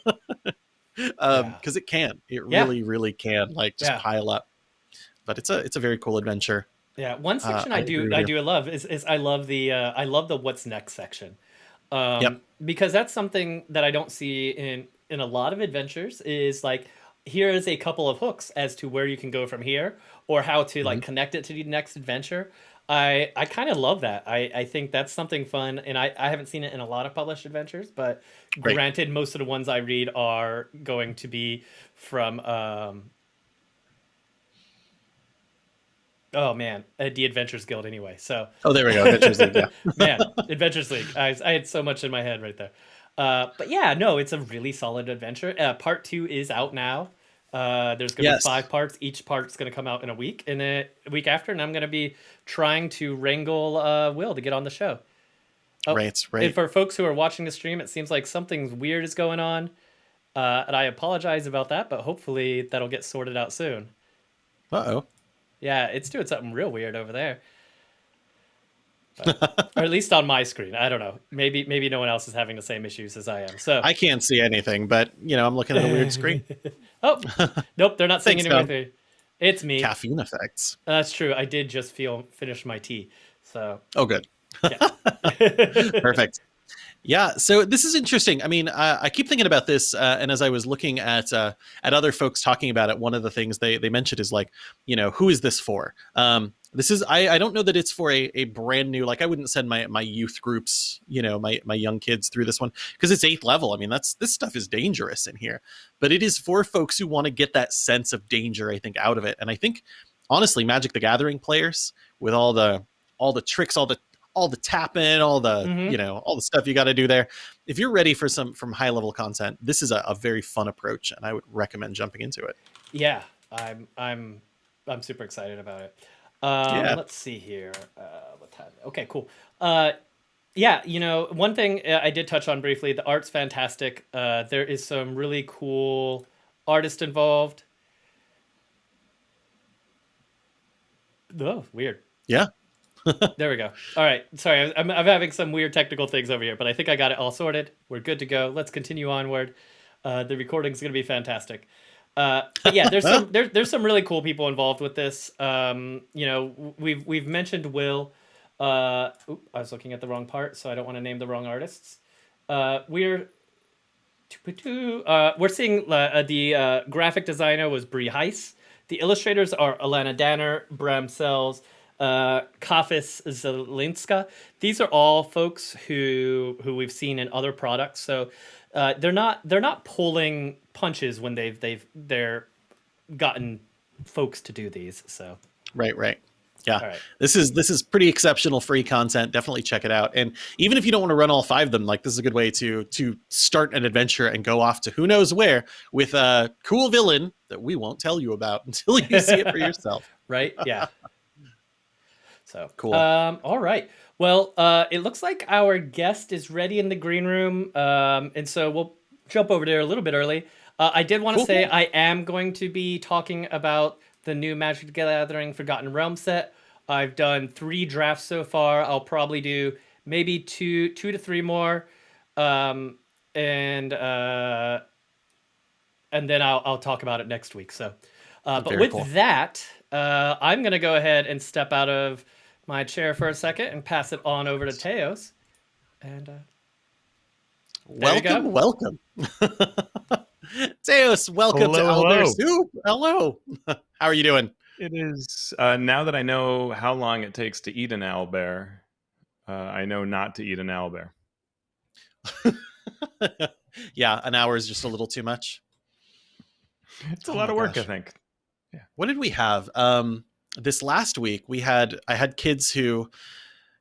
Yeah. because it can, it Yeah. really, really can like just Yeah. pile up. But it's a it's a very cool adventure. Yeah, one Uh, section I I, do I do love is, is I love the uh, I love the what's next section, um, Yep. because that's something that I don't see in in a lot of adventures. Is like here is a couple of hooks as to where you can go from here or how to Mm-hmm. like connect it to the next adventure. I I kind of love that. I I think that's something fun, and I I haven't seen it in a lot of published adventures, but Right. granted, most of the ones I read are going to be from um, Oh man, uh, the Adventures Guild anyway. So Oh, there we go. Adventures League, yeah. man, Adventures League. I, I had so much in my head right there. Uh, but yeah, no, it's a really solid adventure. Uh, part two is out now. Uh, there's gonna Yes. be five parts. Each part's gonna come out in a week, and a week after, and I'm gonna be trying to wrangle uh, Will to get on the show. Oh, Right, And right. for folks who are watching the stream, it seems like something weird is going on, uh, and I apologize about that. But hopefully, that'll get sorted out soon. Uh oh. Yeah, it's doing something real weird over there. But, or at least on my screen. I don't know. Maybe maybe no one else is having the same issues as I am. So I can't see anything, but you know, I'm looking at a weird screen. oh, nope, they're not saying anything me. It's me. Caffeine effects. That's true. I did just feel finish my tea. So Oh, good. yeah. Perfect. Yeah, so this is interesting. I mean, I keep thinking about this, uh, and as I was looking at uh, at other folks talking about it, one of the things they they mentioned is like, you know, who is this for? Um, this is I, I don't know that it's for a, a brand new like I wouldn't send my my youth groups, you know, my my young kids through this one because it's eighth level. I mean, that's this stuff is dangerous in here, but it is for folks who want to get that sense of danger. I think out of it, and I think honestly, Magic the Gathering players with all the all the tricks, all the all the tapping, all the Mhm. you know, all the stuff you got to do there. If you're ready for some from high level content, this is a, a very fun approach, and I would recommend jumping into it. yeah, I'm I'm I'm super excited about it. Um, Yeah. Let's see here. Uh, what time? Okay, cool. Uh, yeah, you know, one thing uh, I did touch on briefly. The art's fantastic. Uh, there is some really cool artist involved. Oh, weird. Yeah. There we go. All right. Sorry, I'm, I'm having some weird technical things over here, but I think I got it all sorted. We're good to go. Let's continue onward. Uh, the recording's going to be fantastic. Uh, but yeah, there's some there, there's some really cool people involved with this. Um, you know, we've we've mentioned Will. Uh, oop, I was looking at the wrong part, so I don't want to name the wrong artists. Uh, we're uh, we're seeing uh, the uh, graphic designer was Bree Heiss. The illustrators are Alana Danner, Bram Sels, uh, Kafis Zelinska. These are all folks who who we've seen in other products. So uh, they're not they're not pulling punches when they've they've they're gotten folks to do these. So Right, right. Yeah. right, This is this is pretty exceptional free content. Definitely check it out. And even if you don't want to run all five of them, like this is a good way to to start an adventure and go off to who knows where with a cool villain that we won't tell you about until you see it for yourself. right, yeah. So Cool. Um, all right. Well, uh, it looks like our guest is ready in the green room, um, and so we'll jump over there a little bit early. Uh, I did want to Cool, say. I am going to be talking about the new Magic the Gathering Forgotten Realm set. I've done three drafts so far. I'll probably do maybe two, two to three more, um, and uh, and then I'll I'll talk about it next week. So, uh, but Very with cool. that, uh, I'm gonna go ahead and step out of my chair for a second and pass it on over to Teos. And uh, There you welcome, welcome. Teos, welcome to Hello, Owlbear hello. Soup. Hello. How are you doing? It is uh, now that I know how long it takes to eat an owlbear. Uh, I know not to eat an owlbear. yeah, an hour is just a little too much. It's a Oh lot of work, gosh. I think. What did we have? Um this last week we had i had kids who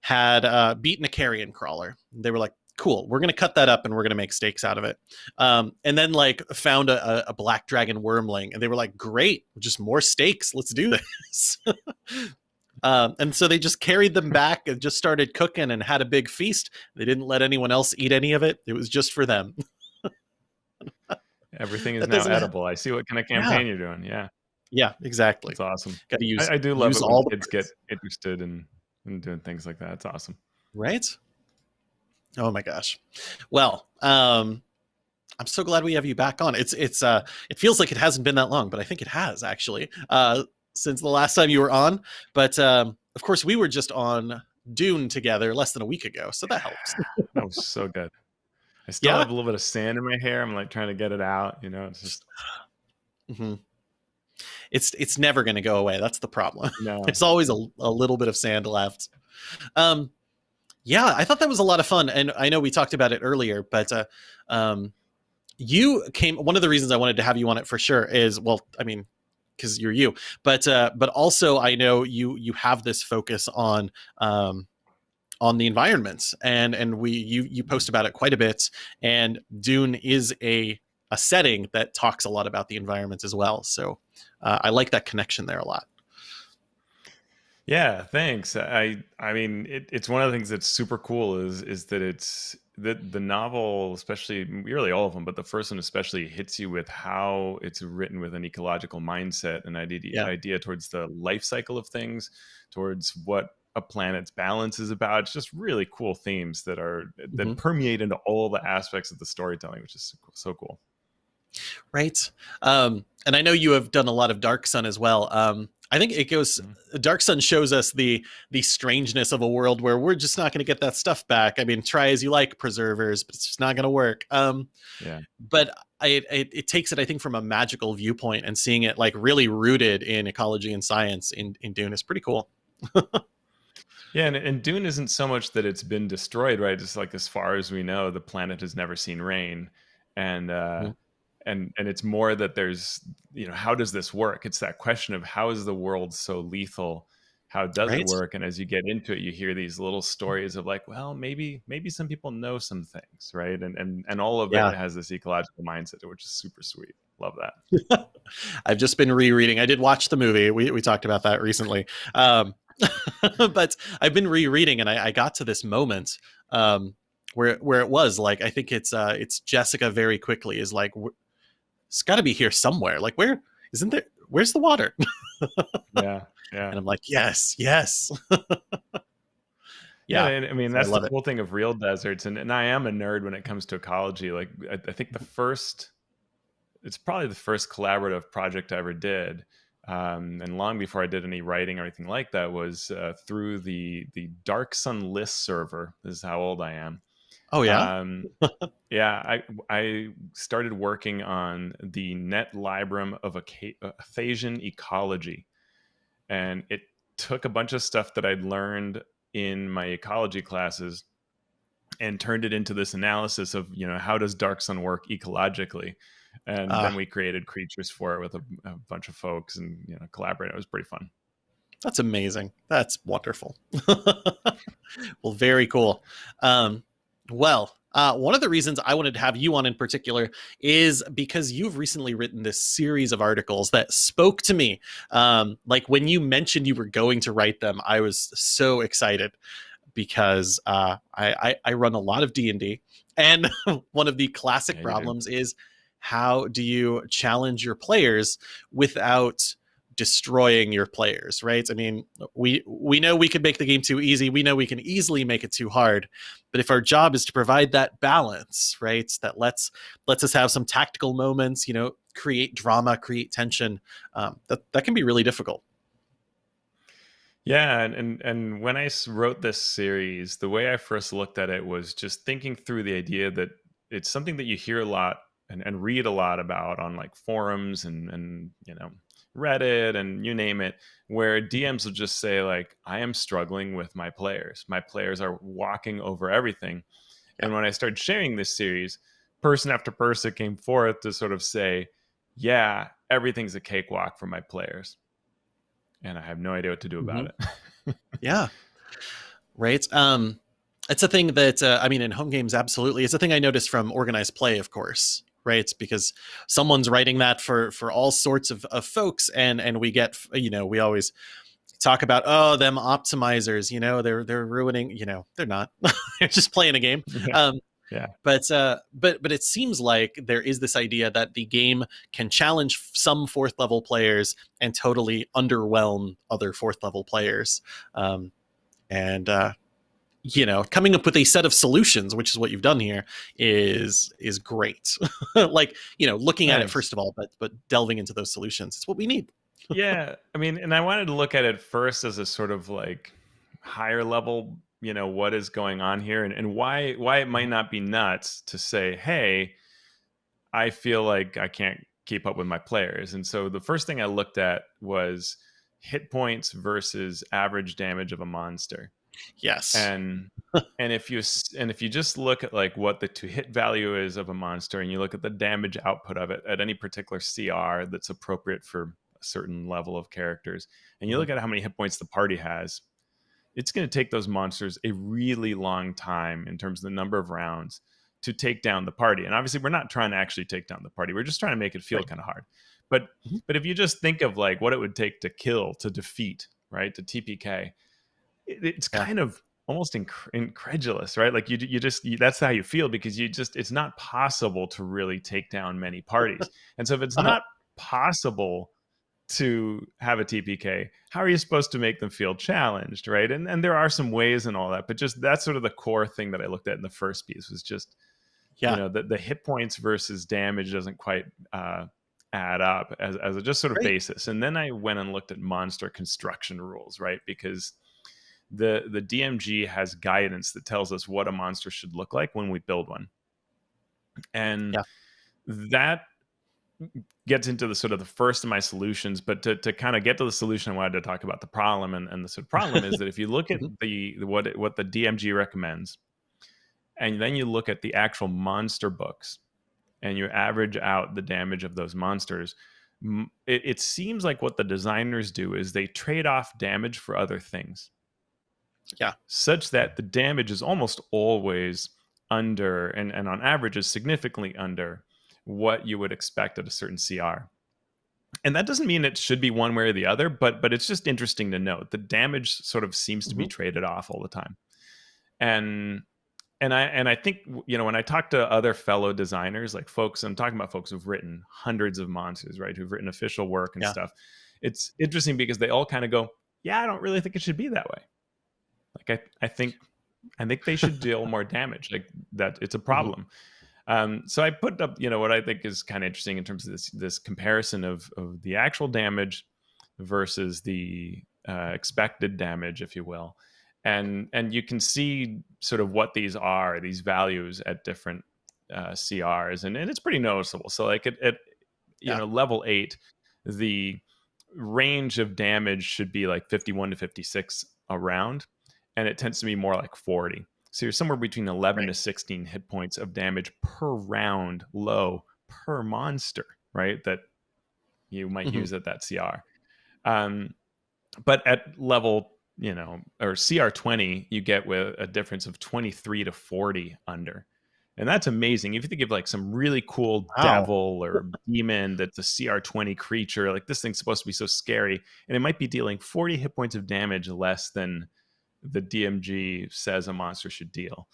had uh beaten a carrion crawler. They were like cool we're gonna cut that up and we're gonna make steaks out of it. Um and then like found a, a- black dragon wormling and they were like great just more steaks let's do this. Um and so they just carried them back and just started cooking and had a big feast. They didn't let anyone else eat any of it. It was just for them. Everything is That now edible. I see what kind of campaign you're doing. Yeah, yeah exactly that's awesome. gotta use I, I do love it all kids get interested in, in doing things like that. It's awesome. right oh my gosh well um i'm so glad we have you back on it's it's uh it feels like it hasn't been that long but i think it has actually uh since the last time you were on but um of course we were just on dune together less than a week ago so that helps That was so good. I still Yeah? have a little bit of sand in my hair. I'm like trying to get it out. You know, it's just hmm it's it's never going to go away that's the problem no. There's always a, a little bit of sand left. Um, yeah, I thought that was a lot of fun, and I know we talked about it earlier, but uh, um, you came. One of the reasons I wanted to have you on it for sure is, well, I mean, because you're you, but uh, but also I know you you have this focus on um, on the environments, and and we you you post about it quite a bit, and Dune is a a setting that talks a lot about the environment as well. So uh, I like that connection there a lot. Yeah, thanks. I I mean, it, it's one of the things that's super cool is is that it's the the novel, especially really all of them, but the first one especially hits you with how it's written with an ecological mindset, an idea Yeah. idea towards the life cycle of things, towards what a planet's balance is about. It's just really cool themes that are that Mhm. permeate into all the aspects of the storytelling, which is so cool- so cool. right um and i know you have done a lot of dark sun as well um i think it goes dark sun shows us the the strangeness of a world where we're just not going to get that stuff back i mean try as you like preservers but it's just not going to work um Yeah. but I, it, it takes it i think from a magical viewpoint and seeing it like really rooted in ecology and science in in dune is pretty cool Yeah, and, and Dune isn't so much that it's been destroyed, right? Just like as far as we know, the planet has never seen rain, and uh, Mhm. And and it's more that there's you know how does this work? It's that question of how is the world so lethal? How does Right. it work? And as you get into it, you hear these little stories of like, well, maybe maybe some people know some things, right? And and and all of Yeah. it has this ecological mindset, which is super sweet. Love that. I've just been rereading. I did watch the movie. We we talked about that recently. Um, but I've been rereading, and I, I got to this moment um, where where it was like I think it's uh, it's Jessica very quickly is like "W- it's got to be here somewhere. Like where isn't there? Where's the water? Yeah, yeah. And I'm like, yes, yes. Yeah, and I mean so I that's love the it. thing of real deserts, and, and I am a nerd when it comes to ecology. Like I, I think the first, it's probably the first collaborative project I ever did, um, and long before I did any writing or anything like that was uh, through the the Dark Sun list server. This is how old I am. Oh yeah. Um, yeah, I I started working on the net librum of Aca- uh, ecology, and it took a bunch of stuff that I'd learned in my ecology classes and turned it into this analysis of you know how does dark sun work ecologically and Ah. then we created creatures for it with a, a bunch of folks and you know collaborated it was pretty fun That's amazing. That's wonderful. well, very cool. Um, well, uh, one of the reasons I wanted to have you on in particular is because you've recently written this series of articles that spoke to me. Um, like when you mentioned you were going to write them, I was so excited because uh, I, I, I run a lot of D and D, and one of the classic Yeah, you do. problems is how do you challenge your players without destroying your players right? I mean we we know we could make the game too easy. We know we can easily make it too hard. But if our job is to provide that balance right that lets lets us have some tactical moments you know create drama create tension um, that that can be really difficult. Yeah and, and and when I wrote this series the way i first looked at it was just thinking through the idea that it's something that you hear a lot and, and read a lot about on like forums and and you know reddit and you name it where dms will just say like i am struggling with my players. My players are walking over everything. And when i started sharing this series person after person came forth to sort of say yeah everything's a cakewalk for my players. And i have no idea what to do about it. Yeah. Right? Um it's a thing that uh, i mean in home games absolutely. It's a thing i noticed from organized play of course right? Because someone's writing that for for all sorts of, of folks and and we get you know we always talk about oh them optimizers you know they're they're ruining you know they're not. They're just playing a game. Um Yeah. but uh but but it seems like there is this idea that the game can challenge some fourth level players and totally underwhelm other fourth level players. Um and uh you know coming up with a set of solutions which is what you've done here is is great. Like you know looking at it first of all but but delving into those solutions it's what we need. Yeah i mean and i wanted to look at it first as a sort of like higher level you know what is going on here and, and why why it might not be nuts to say hey i feel like i can't keep up with my players. And so the first thing i looked at was hit points versus average damage of a monster yes and and if you and if you just look at like what the to hit value is of a monster and you look at the damage output of it at any particular cr that's appropriate for a certain level of characters and you look at how many hit points the party has it's going to take those monsters a really long time in terms of the number of rounds to take down the party and obviously we're not trying to actually take down the party we're just trying to make it feel Right. kind of hard but Mhm. but if you just think of like what it would take to kill to defeat right to tpk it, it's Yeah. kind of almost inc- incredulous, right? Like you you just you, that's how you feel because you just it's not possible to really take down many parties. And so if it's Uh-huh. not possible to have a TPK, how are you supposed to make them feel challenged, right? And and there are some ways and all that, but just that's sort of the core thing that I looked at in the first piece was just Yeah. you know the, the hit points versus damage doesn't quite uh, add up as, as a just sort of Right. basis and then i went and looked at monster construction rules right because the the dmg has guidance that tells us what a monster should look like when we build one and Yeah. that gets into the sort of the first of my solutions but to, to kind of get to the solution i wanted to talk about the problem and, and the sort of problem is that if you look at Mhm. the what it- what the dmg recommends and then you look at the actual monster books and you average out the damage of those monsters it, it seems like what the designers do is they trade off damage for other things Yeah. such that the damage is almost always under and, and on average is significantly under what you would expect at a certain cr and that doesn't mean it should be one way or the other but but it's just interesting to note the damage sort of seems to be mm-hmm. traded off all the time and and i and i think you know when i talk to other fellow designers like folks i'm talking about folks who've written hundreds of monsters right who've written official work and Yeah. stuff it's interesting because they all kind of go yeah i don't really think it should be that way like i i think i think they should deal more damage like that it's a problem um, so I put up, you know, what I think is kind of interesting in terms of this this comparison of of the actual damage versus the uh, expected damage, if you will, and and you can see sort of what these are, these values at different uh, CRs, and, and it's pretty noticeable. So like at, at you Yeah. know level eight, the range of damage should be like 51 to 56 around, and it tends to be more like 40. So you're somewhere between 11 to 16 hit points of damage per round low per monster, right? That you might Mhm. use at that CR. Um, but at level, you know, or CR20, you get with a difference of 23 to 40 under. And that's amazing. If you think of like some really cool Wow. devil or demon that's a CR20 creature, like this thing's supposed to be so scary, and it might be dealing 40 hit points of damage less than the DMG says a monster should deal.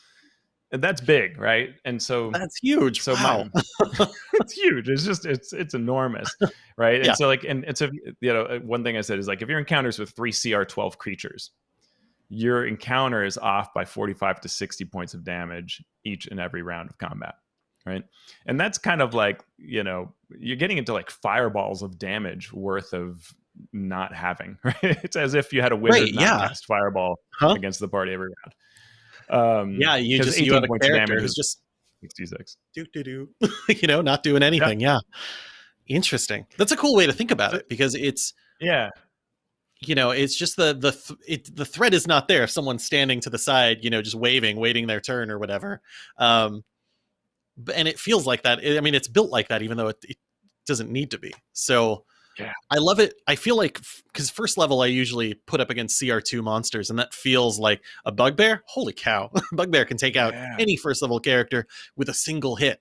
And that's big, right? And so That's huge. so wow. my, it's huge. It's just it's it's enormous, right? Yeah. And so like and and so you know uh, one thing I said is like if your encounters with three CR twelve creatures, your encounter is off by forty five to sixty points of damage each and every round of combat, right? And that's kind of like you know you're getting into like fireballs of damage worth of not having, right? It's as if you had a wizard Right, yeah. cast fireball Huh? against the party every round. Um, yeah, you just you 18 have a character damage who's is just 66. do do do, you know, not doing anything. Yeah. Interesting. That's a cool way to think about it because it's Yeah, you know it's just the the th- it, the threat is not there if someone's standing to the side you know just waving waiting their turn or whatever um and it feels like that i mean it's built like that even though it, it doesn't need to be so Yeah. i love it i feel like because first level i usually put up against cr2 monsters and that feels like a bugbear holy cow bugbear can take out Yeah. any first level character with a single hit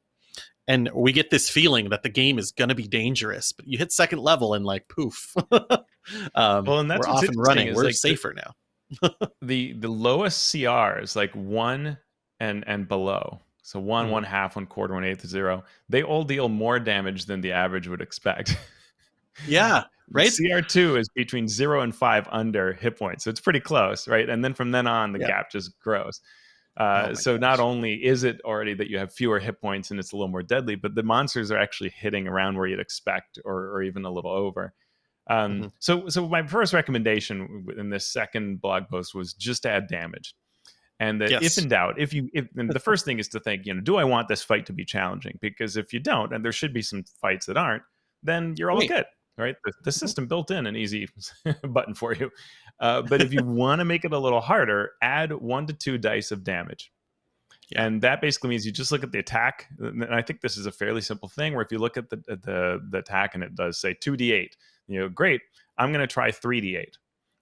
and we get this feeling that the game is going to be dangerous but you hit second level and like poof um, Well, and that's we're off and running. We're like, the- safer now. the the lowest CR is like one and and below, so one, Mhm. one half, one quarter, one eighth, zero, they all deal more damage than the average would expect. Yeah, right? CR two is between zero and five under hit points, so it's pretty close, right? And then from then on, the Yeah. gap just grows. Oh Uh, my so not only is it already that you have fewer hit points and it's a little more deadly, but the monsters are actually hitting around where you'd expect, or, or even a little over. Um, Mhm. So, so my first recommendation in this second blog post was just add damage, and that Yes. if in doubt, if you, if and the first thing is to think, you know, do I want this fight to be challenging? Because if you don't, and there should be some fights that aren't, then you're all Right. good, right? The, the system built in an easy button for you. Uh, but if you want to make it a little harder, add one to two dice of damage. Yeah. And that basically means you just look at the attack. And I think this is a fairly simple thing where if you look at the the, the attack and it does say 2d8, you know, great, I'm going to try 3d8.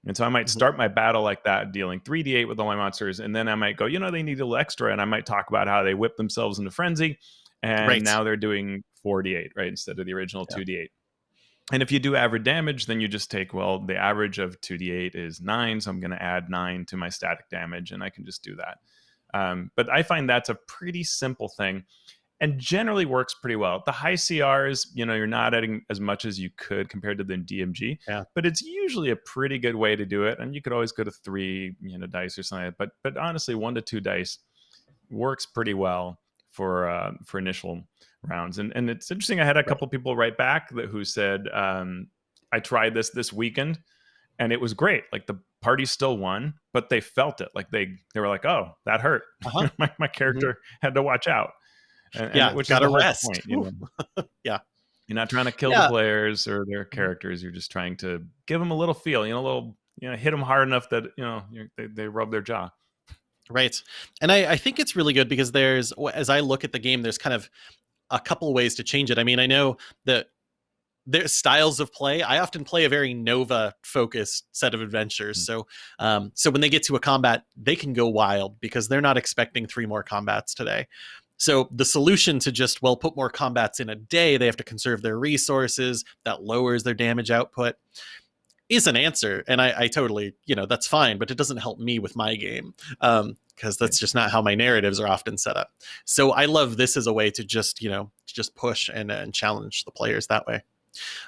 And so I might Mhm. start my battle like that, dealing 3d8 with all my monsters. And then I might go, you know, they need a little extra. And I might talk about how they whip themselves into frenzy. And Right. now they're doing 4d8, right? Instead of the original Yeah. 2d8 and if you do average damage, then you just take, well, the average of 2d8 is 9, so I'm going to add 9 to my static damage, and I can just do that. Um, but I find that's a pretty simple thing and generally works pretty well. The high CRs, you know, you're not adding as much as you could compared to the DMG, yeah. but it's usually a pretty good way to do it. And you could always go to three, you know, dice or something. But but honestly, one to two dice works pretty well for uh, for initial rounds. And and it's interesting. I had a couple people write back that who said, um, "I tried this this weekend, and it was great. Like the party still won, but they felt it. Like they they were like, oh, that hurt. Uh-huh. my my character mm-hmm. had to watch out. And, yeah, and, which got to rest. Point, you know? yeah. You're not trying to kill yeah. the players or their mm-hmm. characters. You're just trying to give them a little feel, you know, a little, you know, hit them hard enough that, you know, they, they rub their jaw. Right. And I, I think it's really good because there's, as I look at the game, there's kind of a couple ways to change it. I mean, I know that there's styles of play. I often play a very Nova focused set of adventures. Mm-hmm. So, um, so when they get to a combat, they can go wild because they're not expecting three more combats today. So the solution to just well put more combats in a day, they have to conserve their resources. That lowers their damage output. Is an answer, and I, I totally, you know, that's fine, but it doesn't help me with my game Um, because that's just not how my narratives are often set up. So I love this as a way to just, you know, just push and, and challenge the players that way.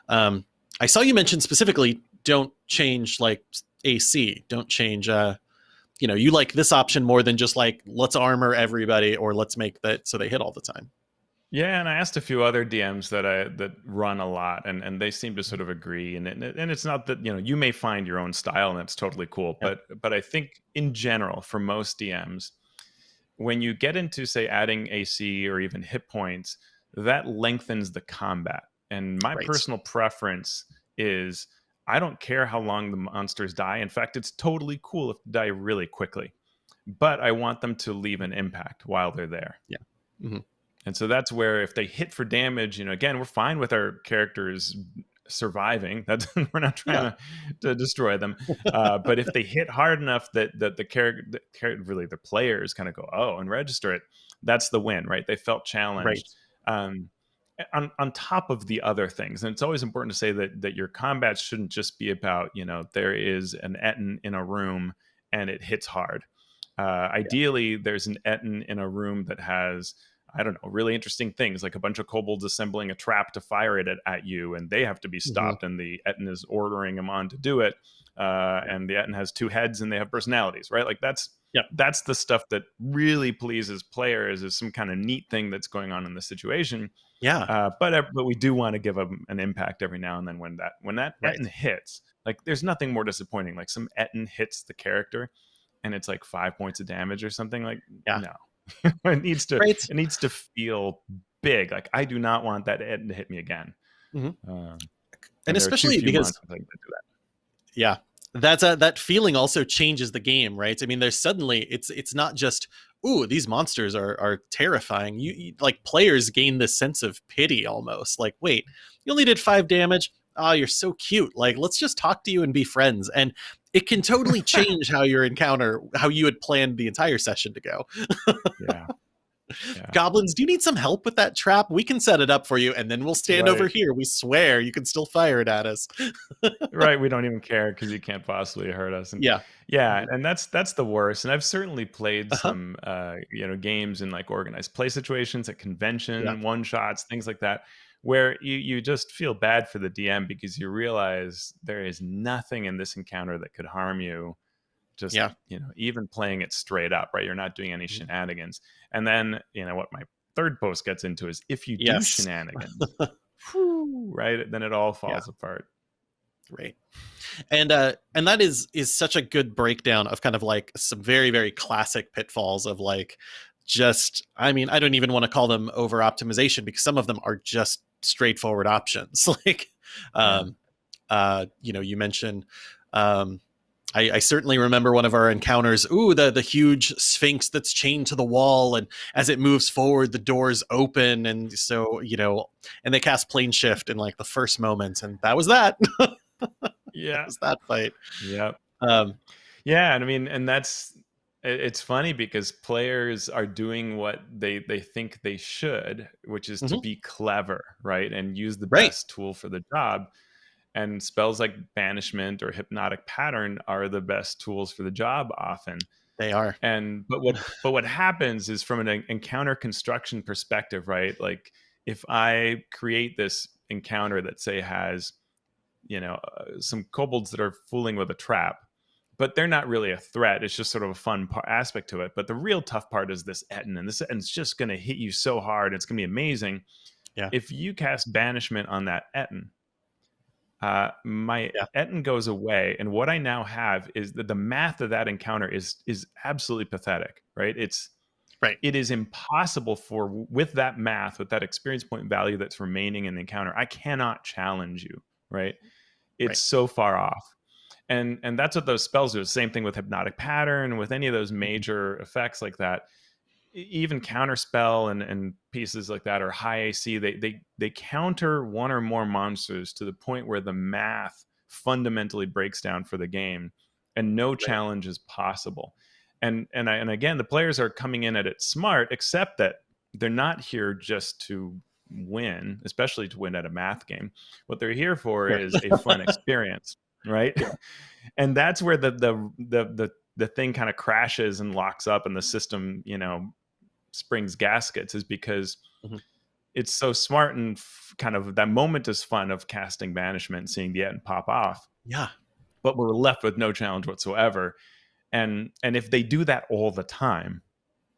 Um, I saw you mention specifically don't change like AC, don't change uh, you know you like this option more than just like let's armor everybody or let's make that so they hit all the time yeah and i asked a few other dms that i that run a lot and and they seem to sort of agree and and it's not that you know you may find your own style and that's totally cool yeah. but but i think in general for most dms when you get into say adding ac or even hit points that lengthens the combat and my right. personal preference is I don't care how long the monsters die. In fact, it's totally cool if they die really quickly. But I want them to leave an impact while they're there. Yeah. Mm-hmm. And so that's where if they hit for damage, you know, again, we're fine with our characters surviving. That's we're not trying yeah. to, to destroy them. Uh, but if they hit hard enough that that the character, really the players kind of go, oh, and register it, that's the win, right? They felt challenged. Right. Um, on, on top of the other things and it's always important to say that that your combat shouldn't just be about you know there is an ettin in a room and it hits hard uh, ideally yeah. there's an ettin in a room that has i don't know really interesting things like a bunch of kobolds assembling a trap to fire it at, at you and they have to be mm-hmm. stopped mm-hmm. and the ettin is ordering them on to do it uh, and the ettin has two heads and they have personalities right like that's yeah that's the stuff that really pleases players is some kind of neat thing that's going on in the situation yeah. Uh, but but we do want to give them an impact every now and then when that when that right. Ettin hits. Like there's nothing more disappointing. Like some Ettin hits the character, and it's like five points of damage or something. Like yeah. no, it needs to right. it needs to feel big. Like I do not want that to hit me again. Mm-hmm. Um, and, and especially because yeah, that's a, that feeling also changes the game, right? I mean, there's suddenly it's it's not just ooh, these monsters are are terrifying. You, you, like players gain this sense of pity almost. Like, wait, you only did five damage. Oh, you're so cute. Like, let's just talk to you and be friends. And it can totally change how your encounter, how you had planned the entire session to go. yeah. Yeah. Goblins, do you need some help with that trap? We can set it up for you, and then we'll stand right. over here. We swear you can still fire it at us. right, we don't even care because you can't possibly hurt us. And, yeah, yeah, and that's that's the worst. And I've certainly played uh-huh. some, uh, you know, games in like organized play situations at convention, yeah. one shots, things like that, where you you just feel bad for the DM because you realize there is nothing in this encounter that could harm you just yeah. you know even playing it straight up right you're not doing any mm-hmm. shenanigans and then you know what my third post gets into is if you do shenanigans whew, right then it all falls yeah. apart right and uh and that is is such a good breakdown of kind of like some very very classic pitfalls of like just i mean i don't even want to call them over optimization because some of them are just straightforward options like um uh you know you mentioned um I, I, certainly remember one of our encounters. Ooh, the the huge sphinx that's chained to the wall, and as it moves forward, the doors open, and so you know, and they cast plane shift in like the first moment, and that was that. yeah, that was that fight. Yeah. Um, yeah, and I mean, and that's it's funny because players are doing what they they think they should which is mm-hmm. to be clever right and use the right. best tool for the job and spells like banishment or hypnotic pattern are the best tools for the job often they are and but what but what happens is from an encounter construction perspective right like if i create this encounter that say has you know uh, some kobolds that are fooling with a trap but they're not really a threat. It's just sort of a fun par- aspect to it. But the real tough part is this Ettin, and this Ettin's just going to hit you so hard. It's going to be amazing. Yeah. If you cast Banishment on that Ettin, uh, my yeah. Ettin goes away, and what I now have is that the math of that encounter is is absolutely pathetic. Right? It's right. It is impossible for with that math, with that experience point value that's remaining in the encounter. I cannot challenge you. Right? It's right. so far off and and that's what those spells do. Same thing with hypnotic pattern with any of those mm-hmm. major effects like that. Even counterspell and and pieces like that are high ac they they they counter one or more monsters to the point where the math fundamentally breaks down for the game and no right. challenge is possible. And and I, and again the players are coming in at it smart except that they're not here just to win especially to win at a math game. What they're here for is a fun experience right? and that's where the the the the the thing kind of crashes and locks up and the system, you know, springs gaskets is because mm-hmm. it's so smart and f- kind of that moment is fun of casting banishment seeing the end pop off. Yeah. But we're left with no challenge whatsoever. And and if they do that all the time,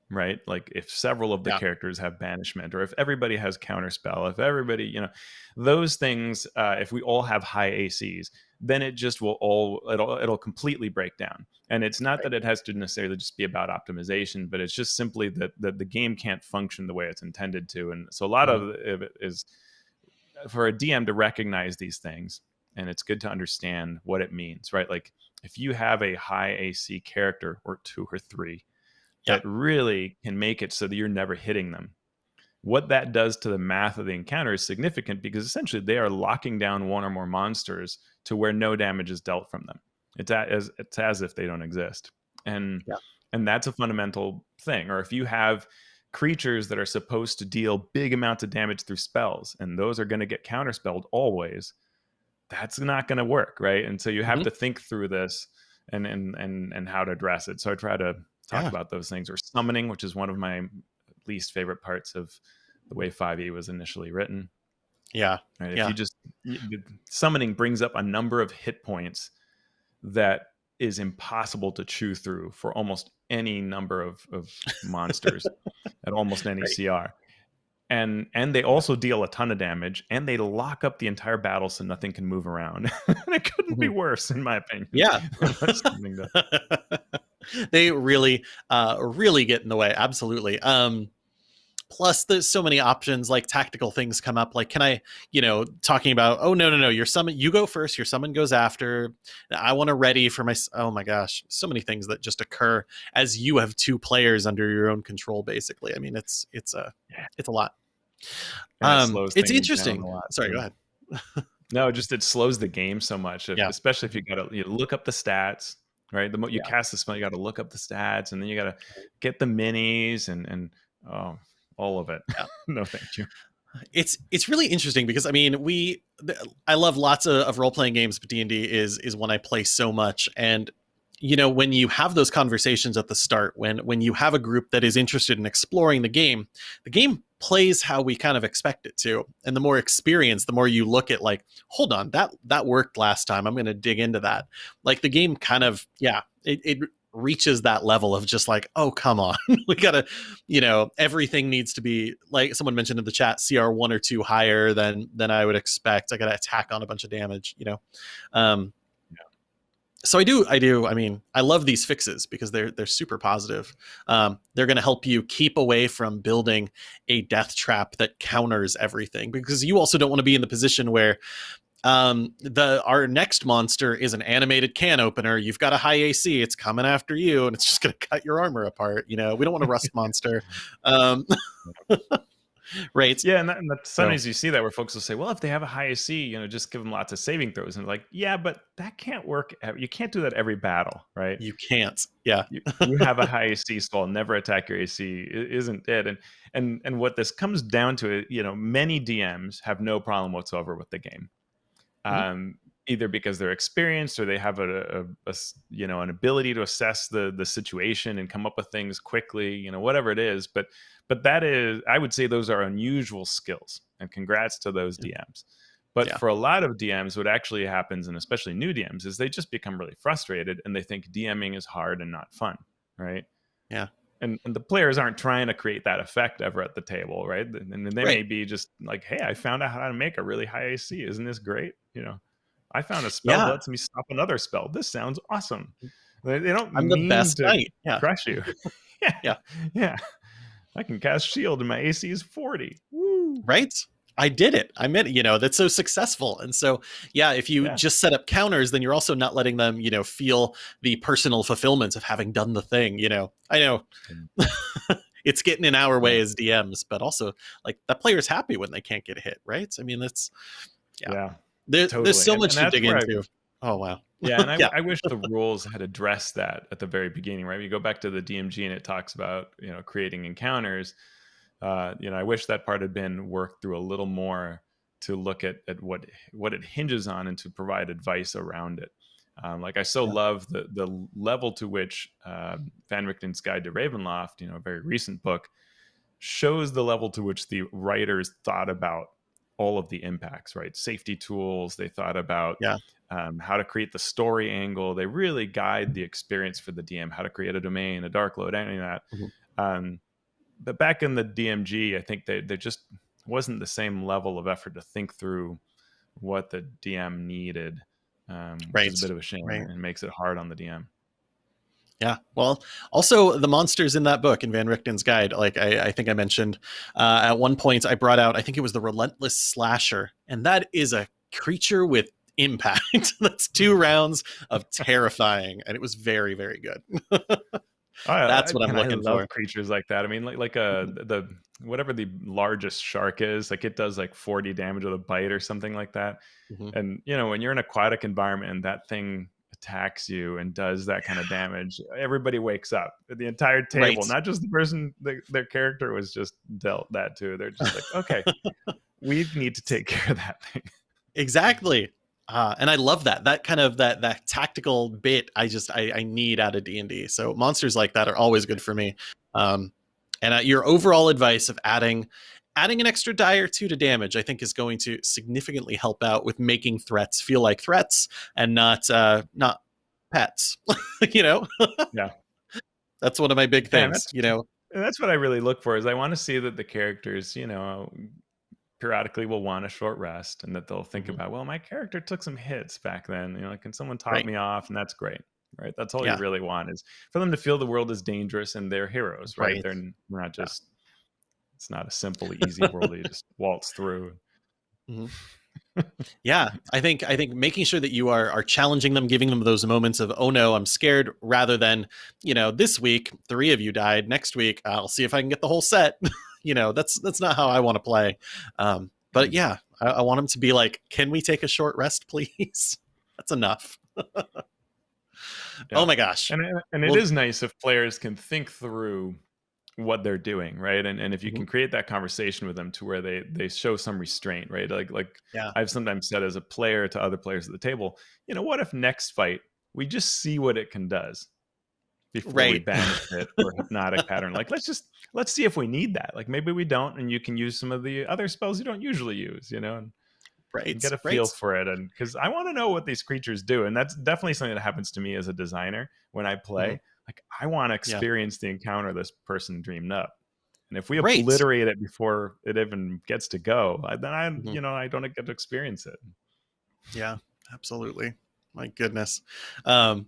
right? Like if several of the yeah. characters have banishment, or if everybody has counterspell, if everybody, you know, those things, uh, if we all have high ACs, then it just will all it'll it'll completely break down. And it's not right. that it has to necessarily just be about optimization, but it's just simply that that the game can't function the way it's intended to. And so a lot mm-hmm. of it is for a DM to recognize these things, and it's good to understand what it means, right? Like if you have a high AC character or two or three that really can make it so that you're never hitting them. What that does to the math of the encounter is significant because essentially they are locking down one or more monsters to where no damage is dealt from them. It's as it's as if they don't exist, and yeah. and that's a fundamental thing. Or if you have creatures that are supposed to deal big amounts of damage through spells, and those are going to get counterspelled always, that's not going to work, right? And so you have mm-hmm. to think through this and and and and how to address it. So I try to talk yeah. about those things or summoning, which is one of my least favorite parts of the way 5e was initially written. Yeah. Right? If yeah. you just summoning brings up a number of hit points that is impossible to chew through for almost any number of, of monsters at almost any right. CR. And and they also deal a ton of damage and they lock up the entire battle so nothing can move around. and it couldn't mm-hmm. be worse in my opinion. Yeah. they really uh really get in the way absolutely um plus there's so many options like tactical things come up like can i you know talking about oh no no no your summon you go first your summon goes after i want to ready for my oh my gosh so many things that just occur as you have two players under your own control basically i mean it's it's a it's a lot. Um it it's interesting. sorry go ahead. No just it slows the game so much if, yeah. especially if you gotta you look up the stats right? The mo you yeah. cast the spell you got to look up the stats and then you got to get the minis and and oh all of it. Yeah. no, thank you. It's it's really interesting because I mean we I love lots of, of role playing games, but D and D is is one I play so much, and you know when you have those conversations at the start, when when you have a group that is interested in exploring the game, the game plays how we kind of expect it to, and the more experience, the more you look at like, hold on, that that worked last time. I'm going to dig into that. Like the game kind of yeah, it, it reaches that level of just like, oh, come on. we gotta, you know, everything needs to be like someone mentioned in the chat, CR one or two higher than than I would expect. I gotta attack on a bunch of damage, you know. Um yeah. so I do, I do. I mean, I love these fixes because they're they're super positive. Um, they're going to help you keep away from building a death trap that counters everything because you also don't want to be in the position where um, the our next monster is an animated can opener. You've got a high AC. It's coming after you, and it's just going to cut your armor apart. You know, we don't want a rust monster. Um, right. Yeah, and, that, and that, sometimes so, you see that where folks will say, "Well, if they have a high AC, you know, just give them lots of saving throws." And like, yeah, but that can't work. You can't do that every battle, right? You can't. Yeah, you, you have a high AC, so I'll never attack your AC. It isn't it? And and and what this comes down to, is you know, many DMs have no problem whatsoever with the game. Mm-hmm. Um, either because they're experienced or they have a, a, a, you know an ability to assess the the situation and come up with things quickly you know whatever it is. But but that is i would say those are unusual skills and congrats to those dms but yeah. for a lot of dms what actually happens and especially new dms is they just become really frustrated and they think dming is hard and not fun right? Yeah. And, and the players aren't trying to create that effect ever at the table right? And they right. may be just like hey i found out how to make a really high ac isn't this great you know I found a spell yeah. that lets me stop another spell. This sounds awesome. They, they don't. I'm the best knight. Yeah. Crush you. yeah, yeah, yeah. I can cast shield and my AC is 40. Woo. Right? I did it. I meant, you know, that's so successful. And so, yeah, if you yeah. just set up counters, then you're also not letting them, you know, feel the personal fulfillment of having done the thing. You know, I know mm. it's getting in our way as DMs, but also like that player's happy when they can't get hit, right? I mean, that's, yeah. yeah. There, totally. There's so much and, and to dig into. I, oh wow. yeah, and I, yeah. I, wish the rules had addressed that at the very beginning, right? You go back to the DMG and it talks about you know creating encounters. Uh, you know, I wish that part had been worked through a little more to look at at what what it hinges on and to provide advice around it. Um, like I so yeah. love the the level to which uh, Van Richten's Guide to Ravenloft, you know, a very recent book, shows the level to which the writers thought about all of the impacts, right? Safety tools. They thought about yeah. um, how to create the story angle. They really guide the experience for the DM, how to create a domain, a darklord, any of that. Mm-hmm. Um, but back in the DMG, I think they there just wasn't the same level of effort to think through what the DM needed. Um, right. Which is a bit of a shame right. and makes it hard on the DM. Yeah. Well, also the monsters in that book in Van Richten's guide, like I, I think I mentioned uh, at one point, I brought out, I think it was the relentless slasher, and that is a creature with impact. That's two rounds of terrifying, and it was very, very good. That's what I, am looking for. Creatures like that. I mean, like like a uh, the whatever the largest shark is, like it does like 40 damage with a bite or something like that. Mm-hmm. And you know, when you're in an aquatic environment and that thing attacks you and does that kind of damage, everybody wakes up. The entire table, right. not just the person the, their character was just dealt that to. They're just like, okay, we need to take care of that thing. Exactly. Uh, and I love that that kind of that that tactical bit. I just I, I need out of D and D. So monsters like that are always good for me. Um, and uh, your overall advice of adding adding an extra die or two to damage, I think, is going to significantly help out with making threats feel like threats and not uh, not pets. you know? yeah. That's one of my big things. Yeah, you know, and that's what I really look for. Is I want to see that the characters, you know, periodically will want a short rest, and that they'll think mm-hmm. about, well, my character took some hits back then. You know, can someone top right. me off? And that's great right? That's all yeah. you really want is for them to feel the world is dangerous and they're heroes, right? right. They're not just it's not a simple, easy world that you just waltz through. Mm-hmm. yeah, I think I think making sure that you are are challenging them, giving them those moments of oh no, I'm scared, rather than you know this week three of you died, next week I'll see if I can get the whole set. you know that's that's not how I want to play. Um, but mm. yeah, I, I want them to be like, can we take a short rest, please? that's enough. yeah. Oh my gosh! And and it well, is nice if players can think through what they're doing right and and if you mm-hmm. can create that conversation with them to where they they show some restraint right like like yeah. i've sometimes said as a player to other players at the table you know what if next fight we just see what it can does before right. we banish it or hypnotic pattern like let's just let's see if we need that like maybe we don't and you can use some of the other spells you don't usually use you know and, right get a feel right. for it and because i want to know what these creatures do and that's definitely something that happens to me as a designer when i play mm-hmm like I want to experience yeah. the encounter this person dreamed up. And if we obliterate it before it even gets to go, then I, mm-hmm. you know, I don't get to experience it. Yeah, absolutely. My goodness. Um,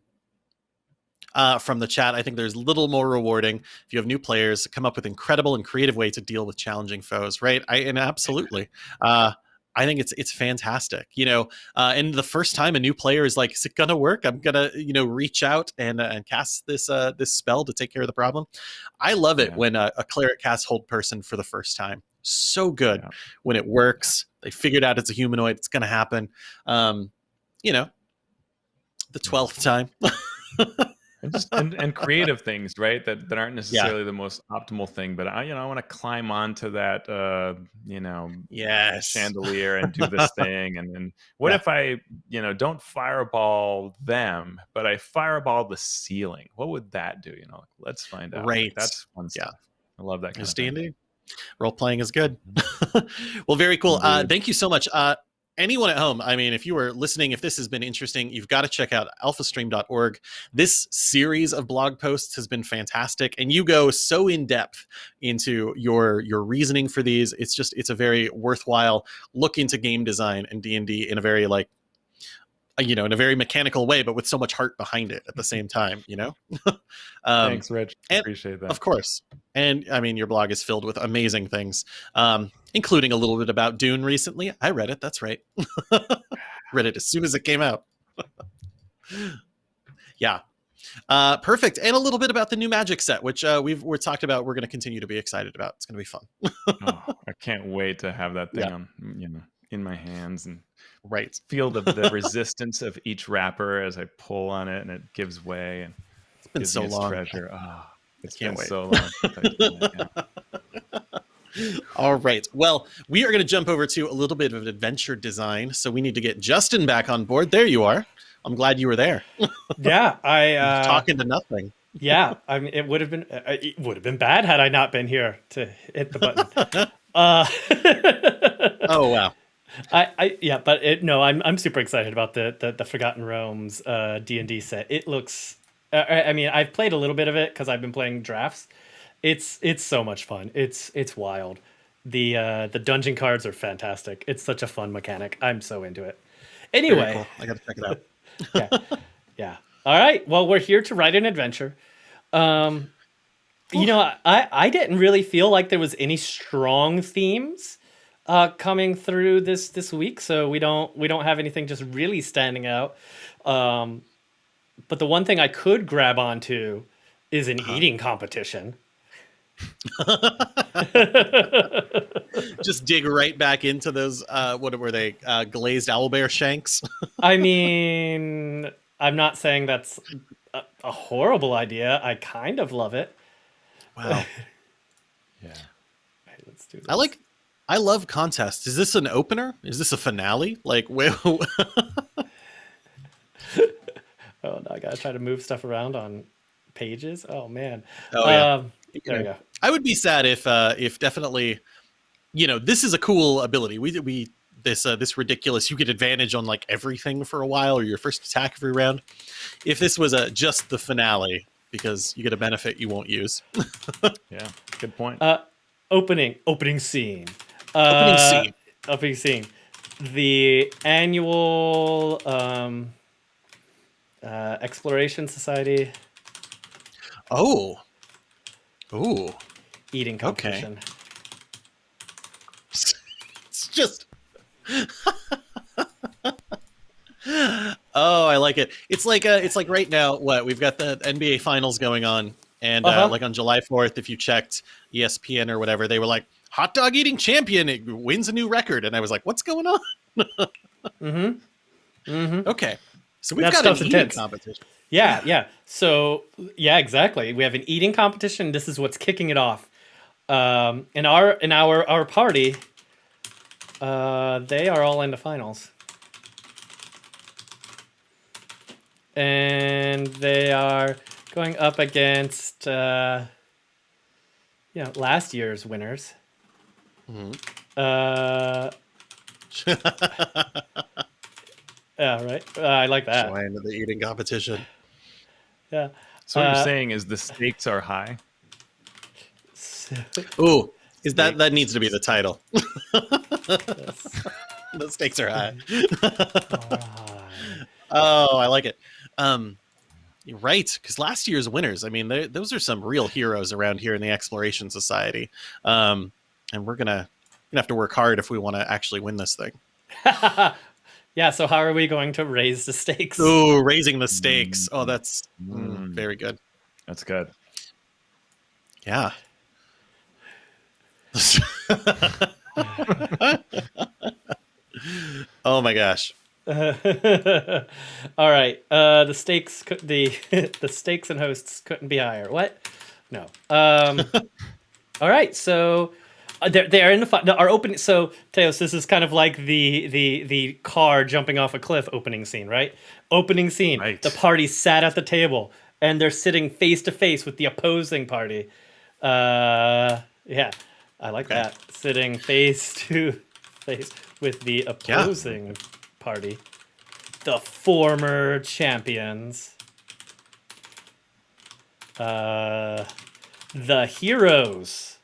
uh, from the chat, I think there's little more rewarding if you have new players come up with incredible and creative way to deal with challenging foes, right? I and absolutely. Uh, I think it's it's fantastic, you know. Uh, and the first time a new player is like, "Is it gonna work?" I'm gonna, you know, reach out and uh, and cast this uh, this spell to take care of the problem. I love it yeah. when a, a cleric casts hold person for the first time. so good Yeah. when it works. They figured out it's a humanoid. It's going to happen. Um, you know, the twelfth time. and just and, and creative things right that that aren't necessarily the most optimal thing but i you know i want to climb onto that uh you know yes. chandelier and do this thing and then what Yeah. if i you know don't fireball them but i fireball the ceiling what would that do you know let's find out Right. that's fun Yeah. stuff i love that kind of thing. D&D. Role playing is good. well, very cool. Uh, Mm-hmm. Thank you so much. Uh, anyone at home, I mean, if you were listening, if this has been interesting, you've got to check out alphastream.org. This series of blog posts has been fantastic, and you go so in depth into your your reasoning for these. It's just it's a very worthwhile look into game design and D and D in a very like you know in a very mechanical way, but with so much heart behind it at the same time. You know. um, thanks rich and- appreciate that of course. And I mean, your blog is filled with amazing things, um, including a little bit about Dune recently. I read it. That's right. read it as soon as it came out. yeah. Uh, perfect. And a little bit about the new magic set, which uh, we've we're talked about. We're going to continue to be excited about. It's going to be fun. oh, i can't wait to have that thing Yeah. on you know in my hands and Right. feel the, the resistance of each wrapper as i pull on it and it gives way and It's been gives so long. treasure oh, it's can't been wait. so long All right. Well, we are going to jump over to a little bit of adventure design. So we need to get Justin back on board. There you are. I'm glad you were there. Yeah, I uh, Talking to nothing. yeah, I mean, it would have been uh, it would have been bad had I not been here to hit the button. uh, Oh wow. I, I yeah, but it, no, I'm I'm super excited about the the, the Forgotten Realms uh, D and D set. It looks, uh, I mean, I've played a little bit of it because I've been playing drafts. It's it's so much fun. It's it's wild. The uh, the dungeon cards are fantastic. It's such a fun mechanic. I'm so into it. Anyway, cool. I got to check it out. yeah, yeah. All right. Well, we're here to write an adventure. Um, you know, I I didn't really feel like there was any strong themes uh, coming through this this week, so we don't we don't have anything just really standing out. Um, but the one thing I could grab onto is an eating competition. Just dig right back into those. Uh, what were they? Uh, glazed owlbear shanks. I mean, I'm not saying that's a, a horrible idea. I kind of love it. wow. yeah Right, let's do this. I like. I love contests. Is this an opener? Is this a finale? Like where? Oh, no, I gotta try to move stuff around on pages. Oh man. Oh, yeah. Um, there we go. I would be sad if uh if definitely you know, this is a cool ability. We we this uh, this ridiculous you get advantage on like everything for a while or your first attack every round. If this was a just the finale because you get a benefit you won't use. yeah good point Uh, opening opening scene. Opening Uh, scene. Opening scene. The annual um, uh, exploration society Oh. Ooh. eating Okay. competition. It's just Oh, I like it. It's like uh it's like right now what we've got the NBA finals going on and uh, Uh-huh. like on July 4th if you checked ESPN or whatever they were like hot dog eating champion it wins a new record and I was like what's going on? Mm-hmm. Mm-hmm. Okay. So we've That got an eating intense. competition. Yeah, yeah. So yeah, exactly. We have an eating competition. This is what's kicking it off. Um, in our in our our party, uh, they are all in the finals, and they are going up against uh, you know last year's winners. Mhm. Uh, yeah, right. Uh, I like that. Join the eating competition. Yeah. so what uh, you're saying is the stakes are high Ooh, is that that needs to be the title? Yes. the stakes are high. Oh, I like it. Um, you're right, because last year's winners, I mean, those are some real heroes around here in the Exploration Society, um, and we're gonna gonna have to work hard if we want to actually win this thing. yeah, so how are we going to raise the stakes? Ooh, raising the stakes. Oh, that's mm, Mm. very good. that's good Yeah. oh my gosh. All right. Uh, the stakes, cou- the the stakes and hosts couldn't be higher. What? No. Um, all right. So they're they're in the fi- our opening. So Teos, this is kind of like the the the car jumping off a cliff opening scene, right? Opening scene. Right. The party sat at the table and they're sitting face to face with the opposing party. Uh, yeah, I like Okay. that. Sitting face to face with the opposing party. The former champions. Uh, the heroes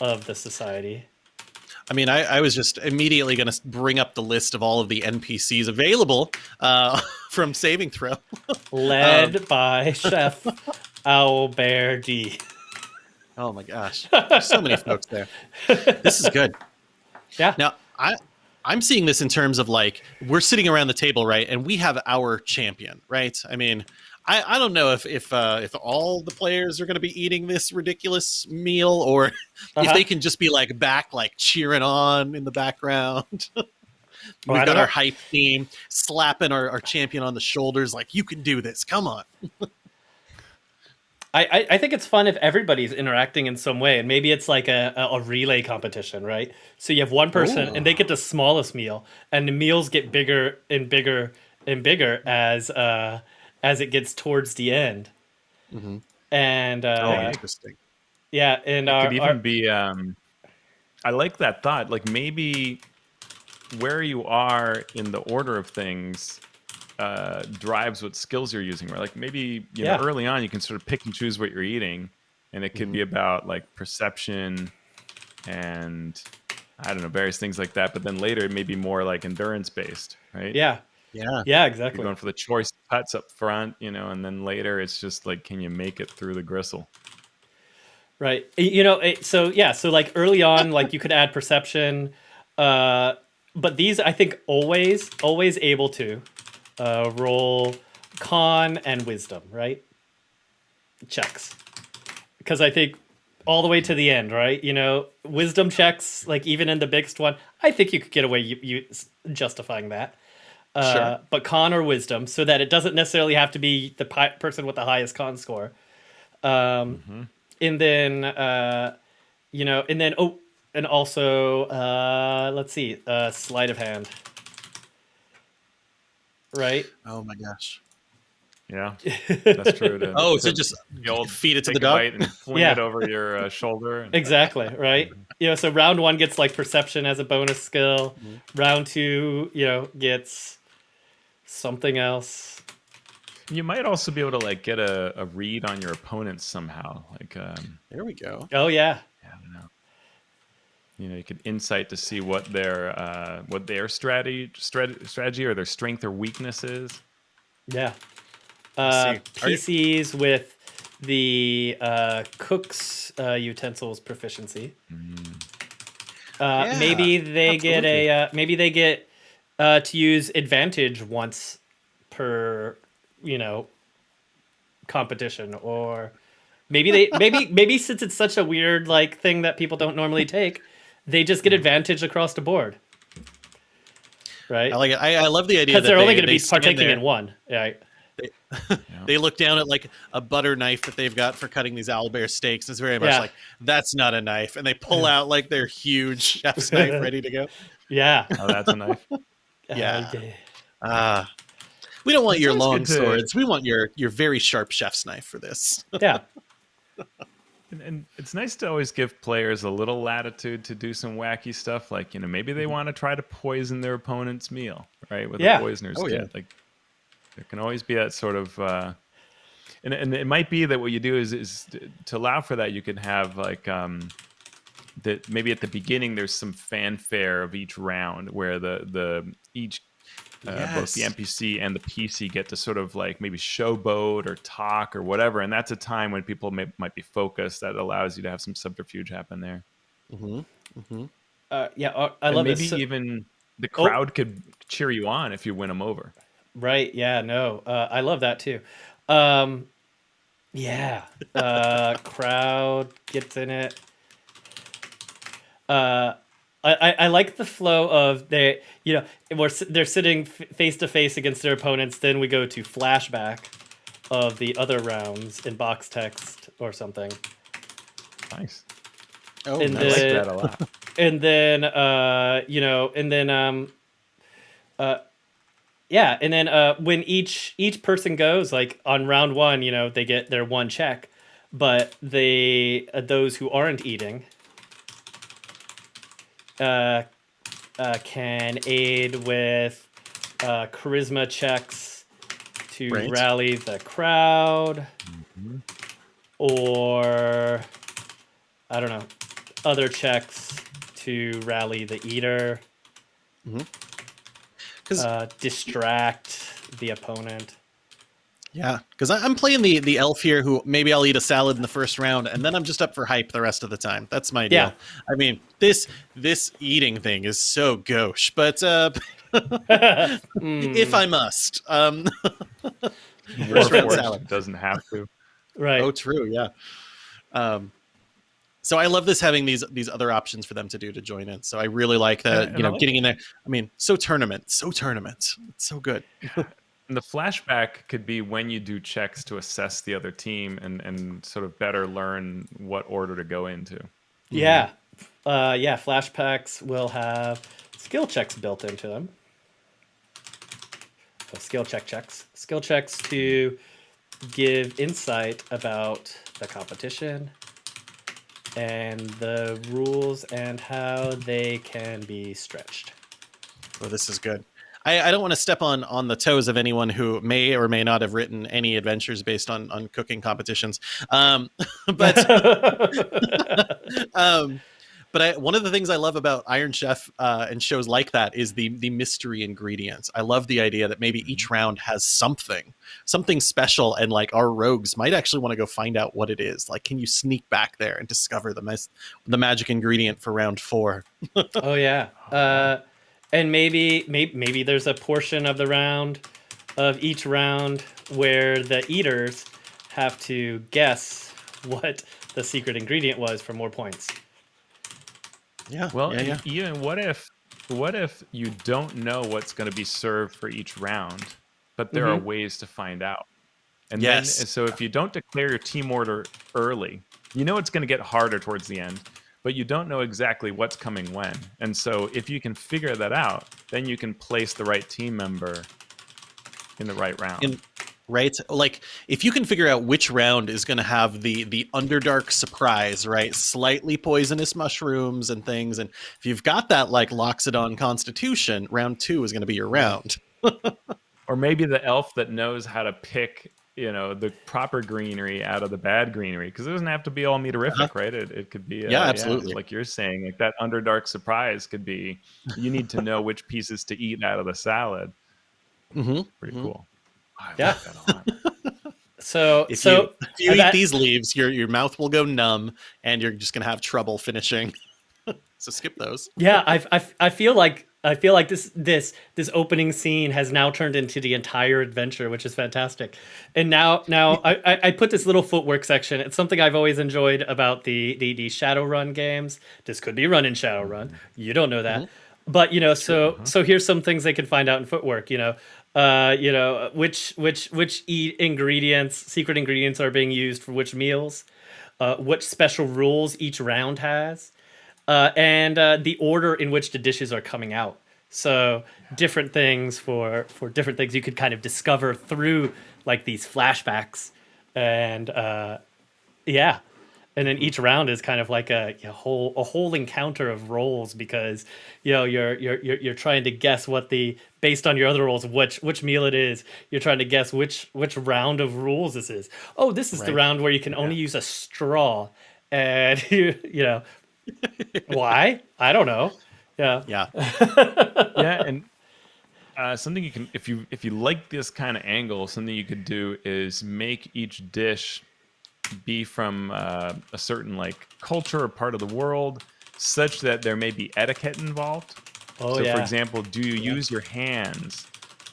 of the society. I mean, I, I was just immediately going to bring up the list of all of the NPCs available uh, from Saving Throw. Led by Chef Albert D. Oh my gosh, There's so many folks there. This is good. Yeah. Now, I I'm seeing this in terms of like we're sitting around the table, right, and we have our champion, right? I mean, I, I don't know if if uh, if all the players are going to be eating this ridiculous meal, or if Uh-huh. they can just be like back, like cheering on in the background. We've I got our hype team slapping our, our champion on the shoulders, like you can do this. Come on. I, I, I think it's fun if everybody's interacting in some way, and maybe it's like a, a, a relay competition, right? So you have one person, and they get the smallest meal, and the meals get bigger and bigger and bigger as uh, as it gets towards the end. Mhm. And uh, Oh, yeah. interesting. yeah, and It our, could even our- be. Um, I like that thought. Like maybe where you are in the order of things uh, drives what skills you're using. Right? Like maybe you Yeah. know early on you can sort of pick and choose what you're eating, and it could be about like perception and I don't know various things like that. But then later it may be more like endurance based, right? yeah, Yeah. yeah, You're exactly. going for the choice cuts up front, you know, and then later it's just like, can you make it through the gristle? Right. You know, it, so yeah, so like early on, like you could add perception, uh, but these I think always, always able to uh, roll con and wisdom, right? Checks. Because I think all the way to the end, right? You know, wisdom checks, like even in the biggest one, I think you could get away you, you justifying that. Uh, Sure. But con or wisdom, so that it doesn't necessarily have to be the pi- person with the highest con score. Um, and then uh you know and then oh and also uh let's see uh sleight of hand right Oh my gosh. Yeah, that's true. To, Oh, so just the old feed it to take the a dog. bite and fling Yeah. it over your uh, shoulder. and- exactly right you know so round one gets like perception as a bonus skill round two you know gets something else You might also be able to like get a, a read on your opponents somehow. Like, um, There we go. oh yeah I don't know. You know, you could insight to see what their uh, what their strategy strategy or their strength or weakness is. yeah uh see. You- pcs with the uh cook's uh utensils proficiency Uh, Yeah, maybe they get a uh, maybe they get uh, to use advantage once per you know competition or maybe they maybe maybe since it's such a weird like thing that people don't normally take they just get advantage across the board right I like it. I, I love the idea because they're only they- going to be stand partaking in one right They look down at like a butter knife that they've got for cutting these owlbear steaks. It's very much Yeah. like that's not a knife, and they pull out like their huge chef's knife ready to go. yeah Oh, that's a knife. Yeah. Uh, Ah, we don't want your long good to- swords. We want your your very sharp chef's knife for this. yeah And, and it's nice to always give players a little latitude to do some wacky stuff. Like, you know, maybe they want to try to poison their opponent's meal, right? With Yeah. a poisoner's Oh, kit. yeah. Like, there can always be that sort of. Uh, and, and it might be that what you do is, is to allow for that, you can have like. Um, that maybe at the beginning there's some fanfare of each round where the the each uh, both the NPC and the PC get to sort of like maybe showboat or talk or whatever, and that's a time when people may, might be focused. That allows you to have some subterfuge happen there. Mm-hmm. Mm-hmm. uh, yeah uh, i And love maybe this So- even the Oh. crowd could cheer you on if you win them over. Right. Yeah. No. Uh, I love that too. Um, yeah. Uh, crowd gets in it. I, I, I like the flow of they you know we're they're sitting face to face against their opponents. Then we go to flashback of the other rounds in box text or something, Nice. Oh, And I nice. like that a lot. and then uh you know and then um uh yeah and then uh when each each person goes like on round one you know they get their one check but they uh, those who aren't eating uh, uh can aid with uh charisma checks to Right. rally the crowd or I don't know, other checks to rally the eater, Because uh, distract the opponent. Yeah, because I'm playing the the elf here, who maybe I'll eat a salad in the first round, and then I'm just up for hype the rest of the time. That's my deal. Yeah. I mean, this this eating thing is so gauche, but uh, Mm, if I must, um, First round salad. doesn't have to. right. oh, true, yeah. Um, so I love this having these these other options for them to do to join in. So I really like that. And- you know, like- getting in there. I mean, so tournament, so tournament. It's so good. And the flashback could be when you do checks to assess the other team and, and sort of better learn what order to go into. Yeah. Uh, yeah, flashbacks will have skill checks built into them. So skill check checks. Skill checks to give insight about the competition and the rules and how they can be stretched. Well, this is good. I, I don't want to step on on the toes of anyone who may or may not have written any adventures based on on cooking competitions. Um, but um, but I, one of the things I love about Iron Chef uh, and shows like that is the the mystery ingredients. I love the idea that maybe each round has something, something special, and like our rogues might actually want to go find out what it is. Like, can you sneak back there and discover the mes- the magic ingredient for round four? oh yeah. Uh, and maybe, maybe maybe there's a portion of the round of each round where the eaters have to guess what the secret ingredient was for more points. Yeah. Well, yeah, and yeah. Ian, what if what if you don't know what's going to be served for each round, but there are mm-hmm. ways to find out? And Yes. then so if you don't declare your team order early, you know it's going to get harder towards the end, but you don't know exactly what's coming when. And so if you can figure that out, then you can place the right team member in the right round. In- right like if you can figure out which round is going to have the the underdark surprise right slightly poisonous mushrooms and things and if you've got that like loxodon constitution round two is going to be your round or maybe the elf that knows how to pick you know the proper greenery out of the bad greenery because it doesn't have to be all meterific right it, it could be uh, Yeah, absolutely. like you're saying like that underdark surprise could be you need to know which pieces to eat out of the salad mm-hmm. pretty Mhm. cool I Yeah. like that a lot. So if so you if you eat that- these leaves your your mouth will go numb and you're just going to have trouble finishing so skip those yeah, I, I, I feel like I feel like this this this opening scene has now turned into the entire adventure, which is fantastic. And now now I, I, I put this little footwork section. It's something I've always enjoyed about the the, the Shadowrun games. This could be run in Shadowrun. You don't know that. But you know, so so here's some things they can find out in footwork. You know, uh, you know which which which ingredients, secret ingredients are being used for which meals, uh, what special rules each round has uh, and uh, the order in which the dishes are coming out. So different things for for different things you could kind of discover through like these flashbacks, and uh, yeah, and then each round is kind of like a, a whole a whole encounter of roles because you know you're you're you're you're trying to guess what the based on your other roles which which meal it is. You're trying to guess which which round of rules this is. Oh, this is the round where you can only use a straw, and you you know why? I don't know. Yeah. yeah yeah and uh, something you can if you if you like this kind of angle something you could do is make each dish be from uh, a certain like culture or part of the world such that there may be etiquette involved Oh so yeah. for example do you use your hands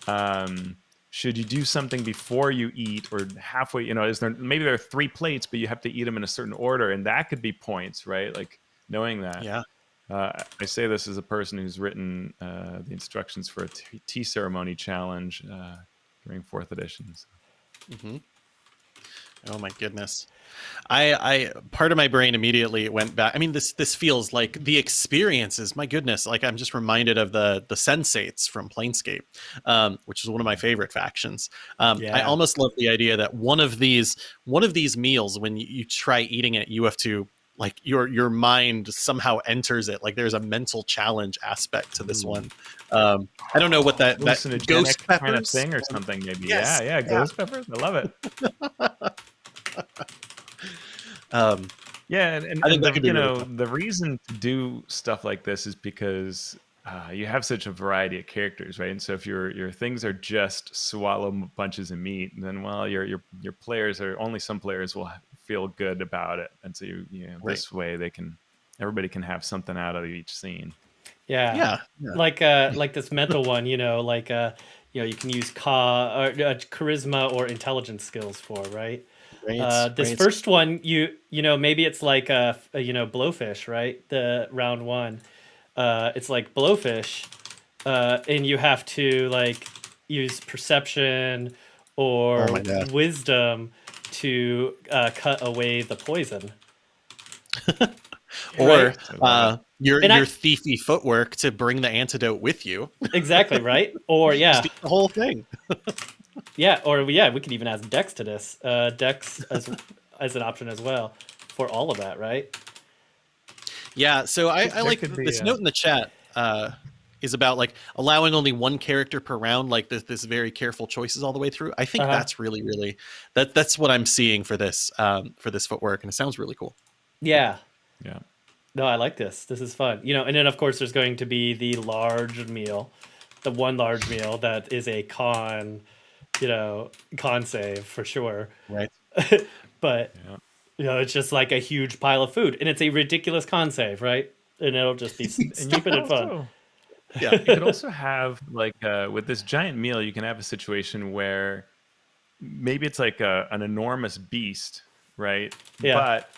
um, should you do something before you eat or halfway you know is there maybe there are three plates but you have to eat them in a certain order and that could be points right like knowing that yeah Uh, I say this as a person who's written uh, the instructions for a tea ceremony challenge uh, during fourth editions. hmm Oh my goodness. I I part of my brain immediately went back. I mean this this feels like the experiences. My goodness, like I'm just reminded of the the sensates from Planescape, um, which is one of my favorite factions. Um, I almost love the idea that one of these one of these meals when you, you try eating it, you have to like your your mind somehow enters it. Like there's a mental challenge aspect to this Ooh. one. Um, I don't know what that that ghost kind of thing or something, maybe. Yes, Yeah, yeah, yeah. ghost peppers. I love it. Um, Yeah, and, and, I think and the, you know the reason to do stuff like this is because uh, you have such a variety of characters, right? And so if your your things are just swallow bunches of meat, then well, your your your players are only some players will feel good about it, and so you, you know, Right. this way they can everybody can have something out of each scene. Yeah. yeah, yeah. Like uh like this mental one, you know, like uh you know, you can use ca or uh, charisma or intelligence skills for, right? Right, Uh, this right. first one, you you know, maybe it's like a, a you know blowfish, right? The round one, uh, it's like blowfish, uh, and you have to like use perception or Oh wisdom to uh, cut away the poison. or uh, your And I- your thiefy footwork to bring the antidote with you. Exactly, right? Or yeah, the whole thing. yeah, or yeah, we could even add Dex to this. Uh, Dex as as an option as well for all of that, right? Yeah, so I, I like this a- note in the chat uh, is about like allowing only one character per round, like this, this very careful choices all the way through. I think Uh-huh. that's really, really that that's what I'm seeing for this um, for this footwork, and it sounds really cool. Yeah, Yeah, No, I like this. This is fun. You know, and then of course there's going to be the large meal, the one large meal that is a con, you know, con save for sure. Right. but Yeah. You know, it's just like a huge pile of food, and it's a ridiculous con save, right? And it'll just be stupid and fun. Yeah. you could also have like uh, with this giant meal you can have a situation where maybe it's like a, an enormous beast right Yeah. but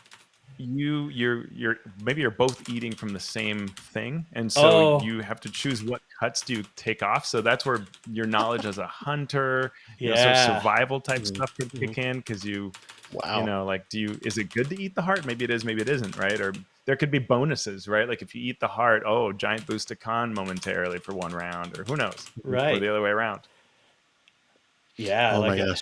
you you're you're maybe you're both eating from the same thing and so Oh. you have to choose what cuts do you take off so that's where your knowledge as a hunter you know, sort of Yeah. survival type Mhm. stuff could kick in because you Wow. you know like do you is it good to eat the heart maybe it is maybe it isn't right or there could be bonuses right like if you eat the heart oh giant boost to con momentarily for one round or who knows or Right. the other way around Yeah, oh like my gosh.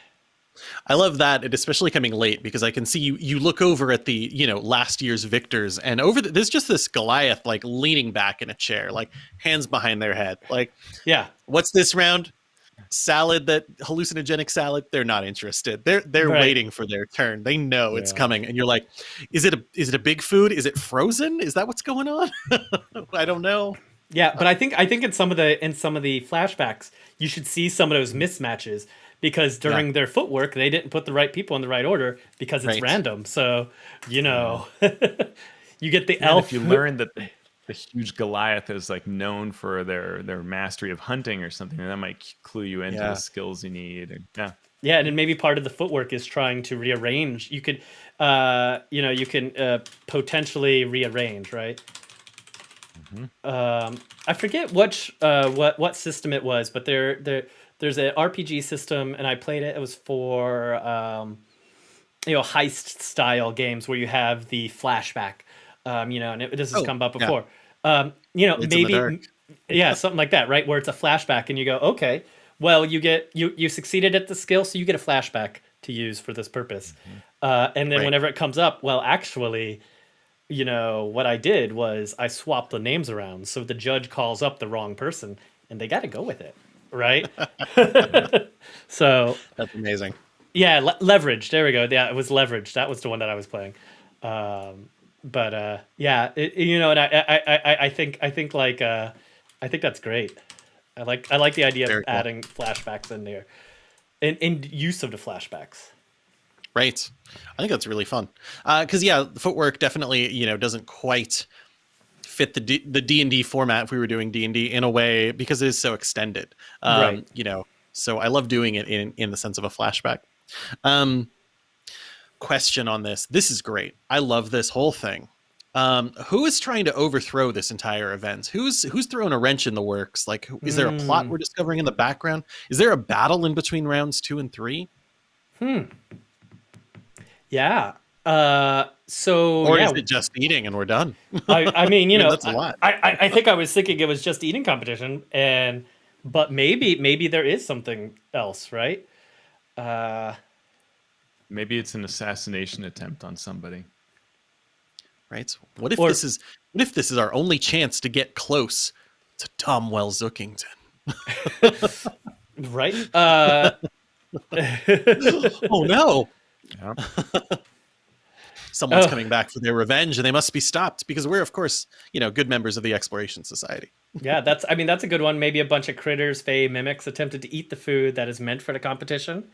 I love that, and especially coming late because I can see you. You look over at the you know last year's victors, and over the, there's just this Goliath like leaning back in a chair, like hands behind their head. Like, Yeah, what's this round? Salad that hallucinogenic salad. They're not interested. They're they're Right. waiting for their turn. They know it's coming, and you're like, is it a is it a big food? Is it frozen? Is that what's going on? I don't know. yeah, but I think I think in some of the in some of the flashbacks, you should see some of those mismatches because during their footwork they didn't put the right people in the right order because it's Right. random. So you know, you get the and elf. if you learn that the, the huge goliath is like known for their their mastery of hunting or something and that might clue you into Yeah. the skills you need yeah Yeah, and then maybe part of the footwork is trying to rearrange. You could, uh, you know, you can uh, potentially rearrange, right? Um, I forget which uh, what what system it was, but there there there's an RPG system, and I played it. It was for um, you know heist style games where you have the flashback. Um, you know, and it, this has Oh, come up yeah. before. Um, you know, the maybe yeah, something like that, right? Where it's a flashback, and you go, okay, well, you get you you succeeded at the skill, so you get a flashback to use for this purpose. Uh, and then Right. whenever it comes up, well, actually, you know, what I did was I swapped the names around, so the judge calls up the wrong person, and they got to go with it, right? so That's amazing. yeah, le- leverage. There we go. Yeah, it was leverage. That was the one that I was playing. Um, but uh, yeah, it, you know, and I, I, I, I- think, I think like, uh, I think that's great. I like, I like the idea Very of cool. adding flashbacks in there, and, and use of the flashbacks. Right. I think that's really fun. Because yeah, the footwork definitely you know doesn't quite fit the D- the D and D format if we were doing D and D in a way because it is so extended. Um, Right. You know, so I love doing it in in the sense of a flashback. Um, question on this. This is great. I love this whole thing. Um, who is trying to overthrow this entire event? Who's who's throwing a wrench in the works? Like, is there a plot Hmm. we're discovering in the background? Is there a battle in between rounds two and three, Hmm. Yeah. Uh, so or yeah, is it just eating and we're done? I, I mean, you I mean, know, that's a lot. I, I, I think I was thinking it was just eating competition, and but maybe maybe there is something else, right? Uh, Maybe it's an assassination attempt on somebody. right? What if Or- this is what if this is our only chance to get close to Tom Wells Zookington? right? Uh, oh no! Yeah. Someone's Oh. coming back for their revenge, and they must be stopped because we're, of course, you know, good members of the Exploration Society. yeah, that's. I mean, that's a good one. Maybe a bunch of critters, fey, mimics attempted to eat the food that is meant for the competition.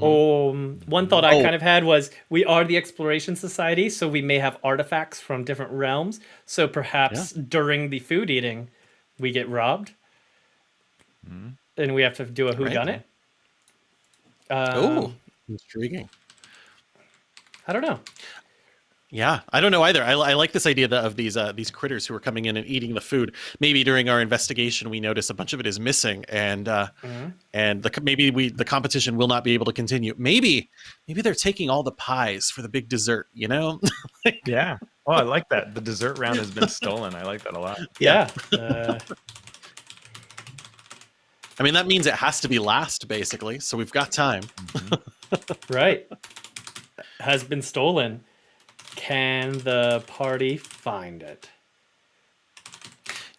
Um, one thought I Oh. kind of had was we are the Exploration Society, so we may have artifacts from different realms. So perhaps during the food eating, we get robbed, and we have to do a who Right. done it. oh, Um, intriguing. I don't know. Yeah, I don't know either. I, I like this idea that, of these uh, these critters who are coming in and eating the food. Maybe during our investigation, we notice a bunch of it is missing, and uh, Mhm. and the, maybe we the competition will not be able to continue. Maybe maybe they're taking all the pies for the big dessert. You know? Yeah. Oh, I like that. The dessert round has been stolen. I like that a lot. Yeah. uh, I mean, that means it has to be last, basically. So we've got time. right. Has been stolen. Can the party find it?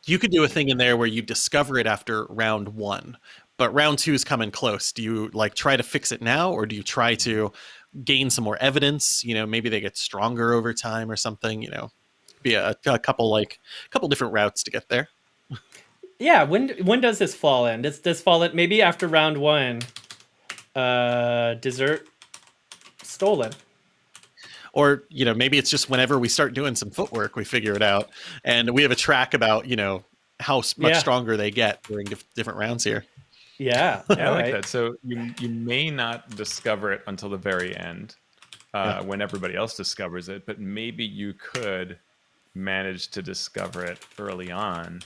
You could do a thing in there where you discover it after round one, but round two is coming close. Do you like try to fix it now, or do you try to gain some more evidence? You know, maybe they get stronger over time or something. You know, be a, a couple like a couple different routes to get there. Yeah. When when does this fall in? Does this fall in maybe after round one? Uh, dessert stolen. Or you know, maybe it's just whenever we start doing some footwork, we figure it out, and we have a track about you know how much Yeah. stronger they get during dif- different rounds here. Yeah. Yeah, I like alright. that. So you you may not discover it until the very end, uh, Yeah. when everybody else discovers it, but maybe you could manage to discover it early on,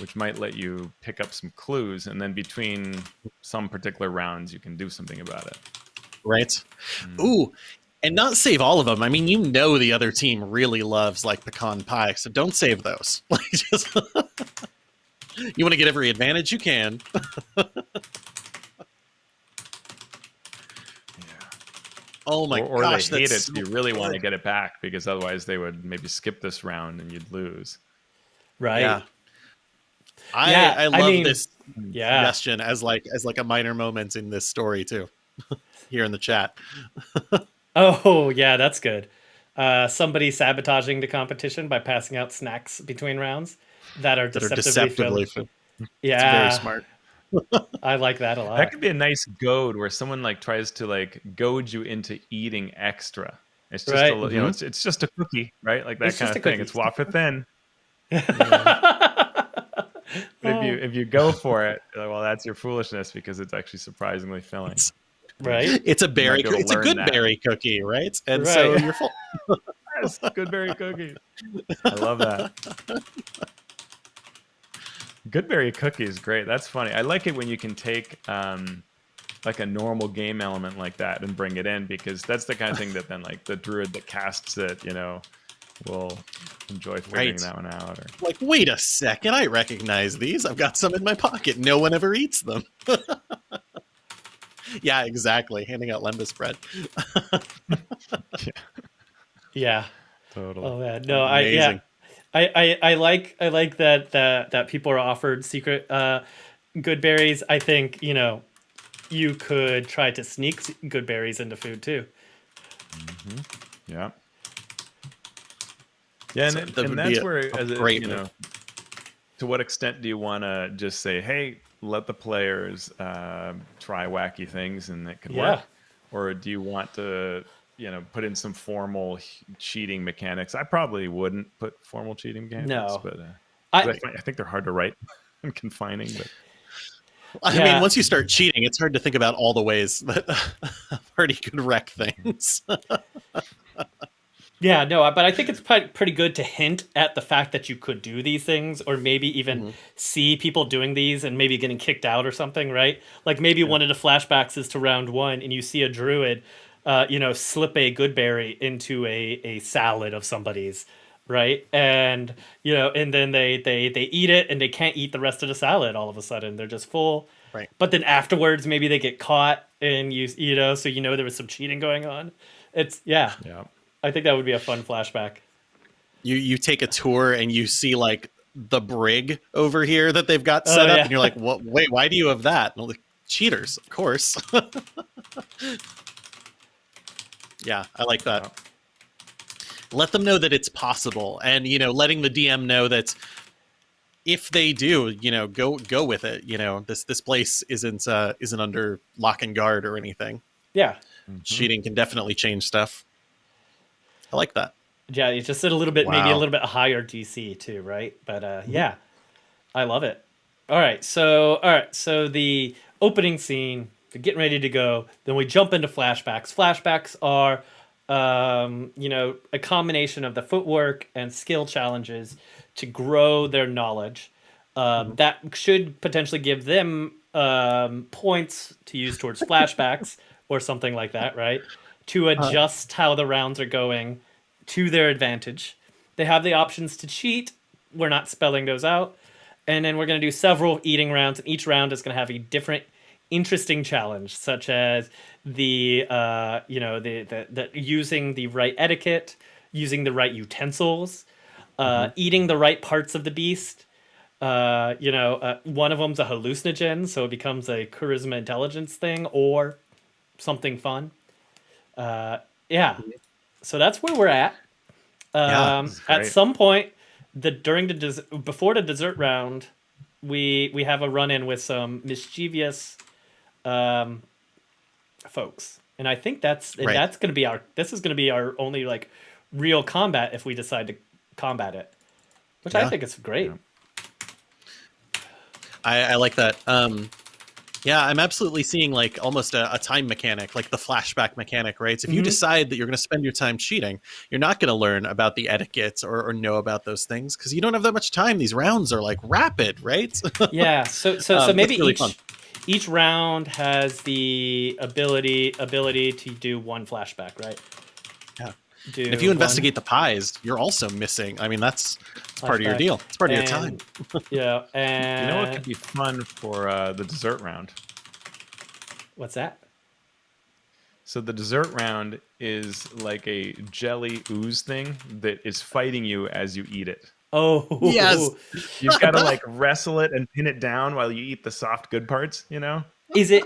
which might let you pick up some clues, and then between some particular rounds, you can do something about it. right? Mm. Ooh, and not save all of them. I mean, you know the other team really loves like pecan pie, so don't save those. Like just you want to get every advantage you can. Oh my or or gosh, they hate it. that's so so you really want to get it back because otherwise they would maybe skip this round and you'd lose. Right. Yeah. I Yeah, I I love mean- this Yeah. suggestion as like as like a minor moment in this story too. Here in the chat. Oh, yeah, that's good. Uh, somebody sabotaging the competition by passing out snacks between rounds that are That are deceptively, deceptively filled. filled. Yeah, Very smart. I like that a lot. That could be a nice goad where someone like tries to like goad you into eating extra. It's just Right. a, li- you know, Mhm. it's it's just a cookie, right? Like that It's kind of thing. cookie. It's wafer thin. But if you if you go for it, well, that's your foolishness because it's actually surprisingly filling. It's, right? it's a berry be it's a good that. berry cookie, right? And so Right. you're full. Yes, good berry cookies. I love that. Good berry cookie is great. That's funny. I like it when you can take um, like a normal game element like that and bring it in because that's the kind of thing that then like the druid that casts it, you know, will enjoy figuring Right. that one out. Or like, wait a second, I recognize these. I've got some in my pocket. No one ever eats them. yeah, exactly. Handing out lembas bread. Yeah. totally. Oh man, no, I yeah, I, I I like I like that that that people are offered secret uh, good berries. I think you know you could try to sneak good berries into food too. Yeah. Yeah, and, So it- that and that's a- where, a as a, great you know, to what extent do you want to just say, "Hey, let the players uh, try wacky things and it could Yeah. work," or do you want to, you know, put in some formal cheating mechanics? I probably wouldn't put formal cheating mechanics, No. but uh, 'cause I, I, I think they're hard to write and confining. But I Yeah. mean, once you start cheating, it's hard to think about all the ways that a party could wreck things. Yeah, no, but I think it's pretty good to hint at the fact that you could do these things, or maybe even Mhm. see people doing these and maybe getting kicked out or something, right? Like maybe one of the flashbacks is to round one, and you see a druid, uh, you know, slip a good berry into a a salad of somebody's, right? And you know, and then they they they eat it, and they can't eat the rest of the salad. All of a sudden, they're just full. Right. But then afterwards, maybe they get caught, and you you know, so you know there was some cheating going on. It's yeah. Yeah. I think that would be a fun flashback. You you take a tour and you see like the brig over here that they've got Oh, set up, yeah. and you're like, "What? Wait, why do you have that?" And I'm like, Cheaters, of course. yeah, I like that. Let them know that it's possible, and you know, letting the DM know that if they do, you know, go go with it. You know, this this place isn't uh, isn't under lock and guard or anything. Yeah. Mhm. Cheating can definitely change stuff. I like that. Yeah, it's just a little bit, maybe a little bit higher DC too, right? But uh, yeah, I love it. All right, so all right, so the opening scene, they're getting ready to go. Then we jump into flashbacks. Flashbacks are, um, you know, a combination of the footwork and skill challenges to grow their knowledge. Um, That should potentially give them um, points to use towards flashbacks or something like that, right? To adjust how the rounds are going to their advantage. They have the options to cheat. We're not spelling those out. And then we're going to do several eating rounds, and each round is going to have a different, interesting challenge, such as the, uh, you know, the, the, the using the right etiquette, using the right utensils, uh, eating the right parts of the beast. Uh, you know, uh, one of them's a hallucinogen, so it becomes a charisma intelligence thing or something fun. Uh, yeah. So that's where we're at. Yeah, Um, is at some point, the during the des- before the dessert round, we we have a run in with some mischievous um, folks, and I think that's Right. that's going to be our this is going to be our only like real combat if we decide to combat it, which I think is great. Yeah. I, I like that. Um, yeah, I'm absolutely seeing like almost a, a time mechanic, like the flashback mechanic, right? So if you Mhm. decide that you're going to spend your time cheating, you're not going to learn about the etiquette or, or know about those things because you don't have that much time. These rounds are like rapid, right? yeah so so Um, so maybe really each fun. each round has the ability ability to do one flashback right. Do And if you one investigate the pies, you're also missing. I mean, that's, that's part of your deal. It's part of your time. Yeah and You know what could be fun for uh, the dessert round? what's that So the dessert round is like a jelly ooze thing that is fighting you as you eat it. oh Yes. You've got to like wrestle it and pin it down while you eat the soft good parts, you know? is it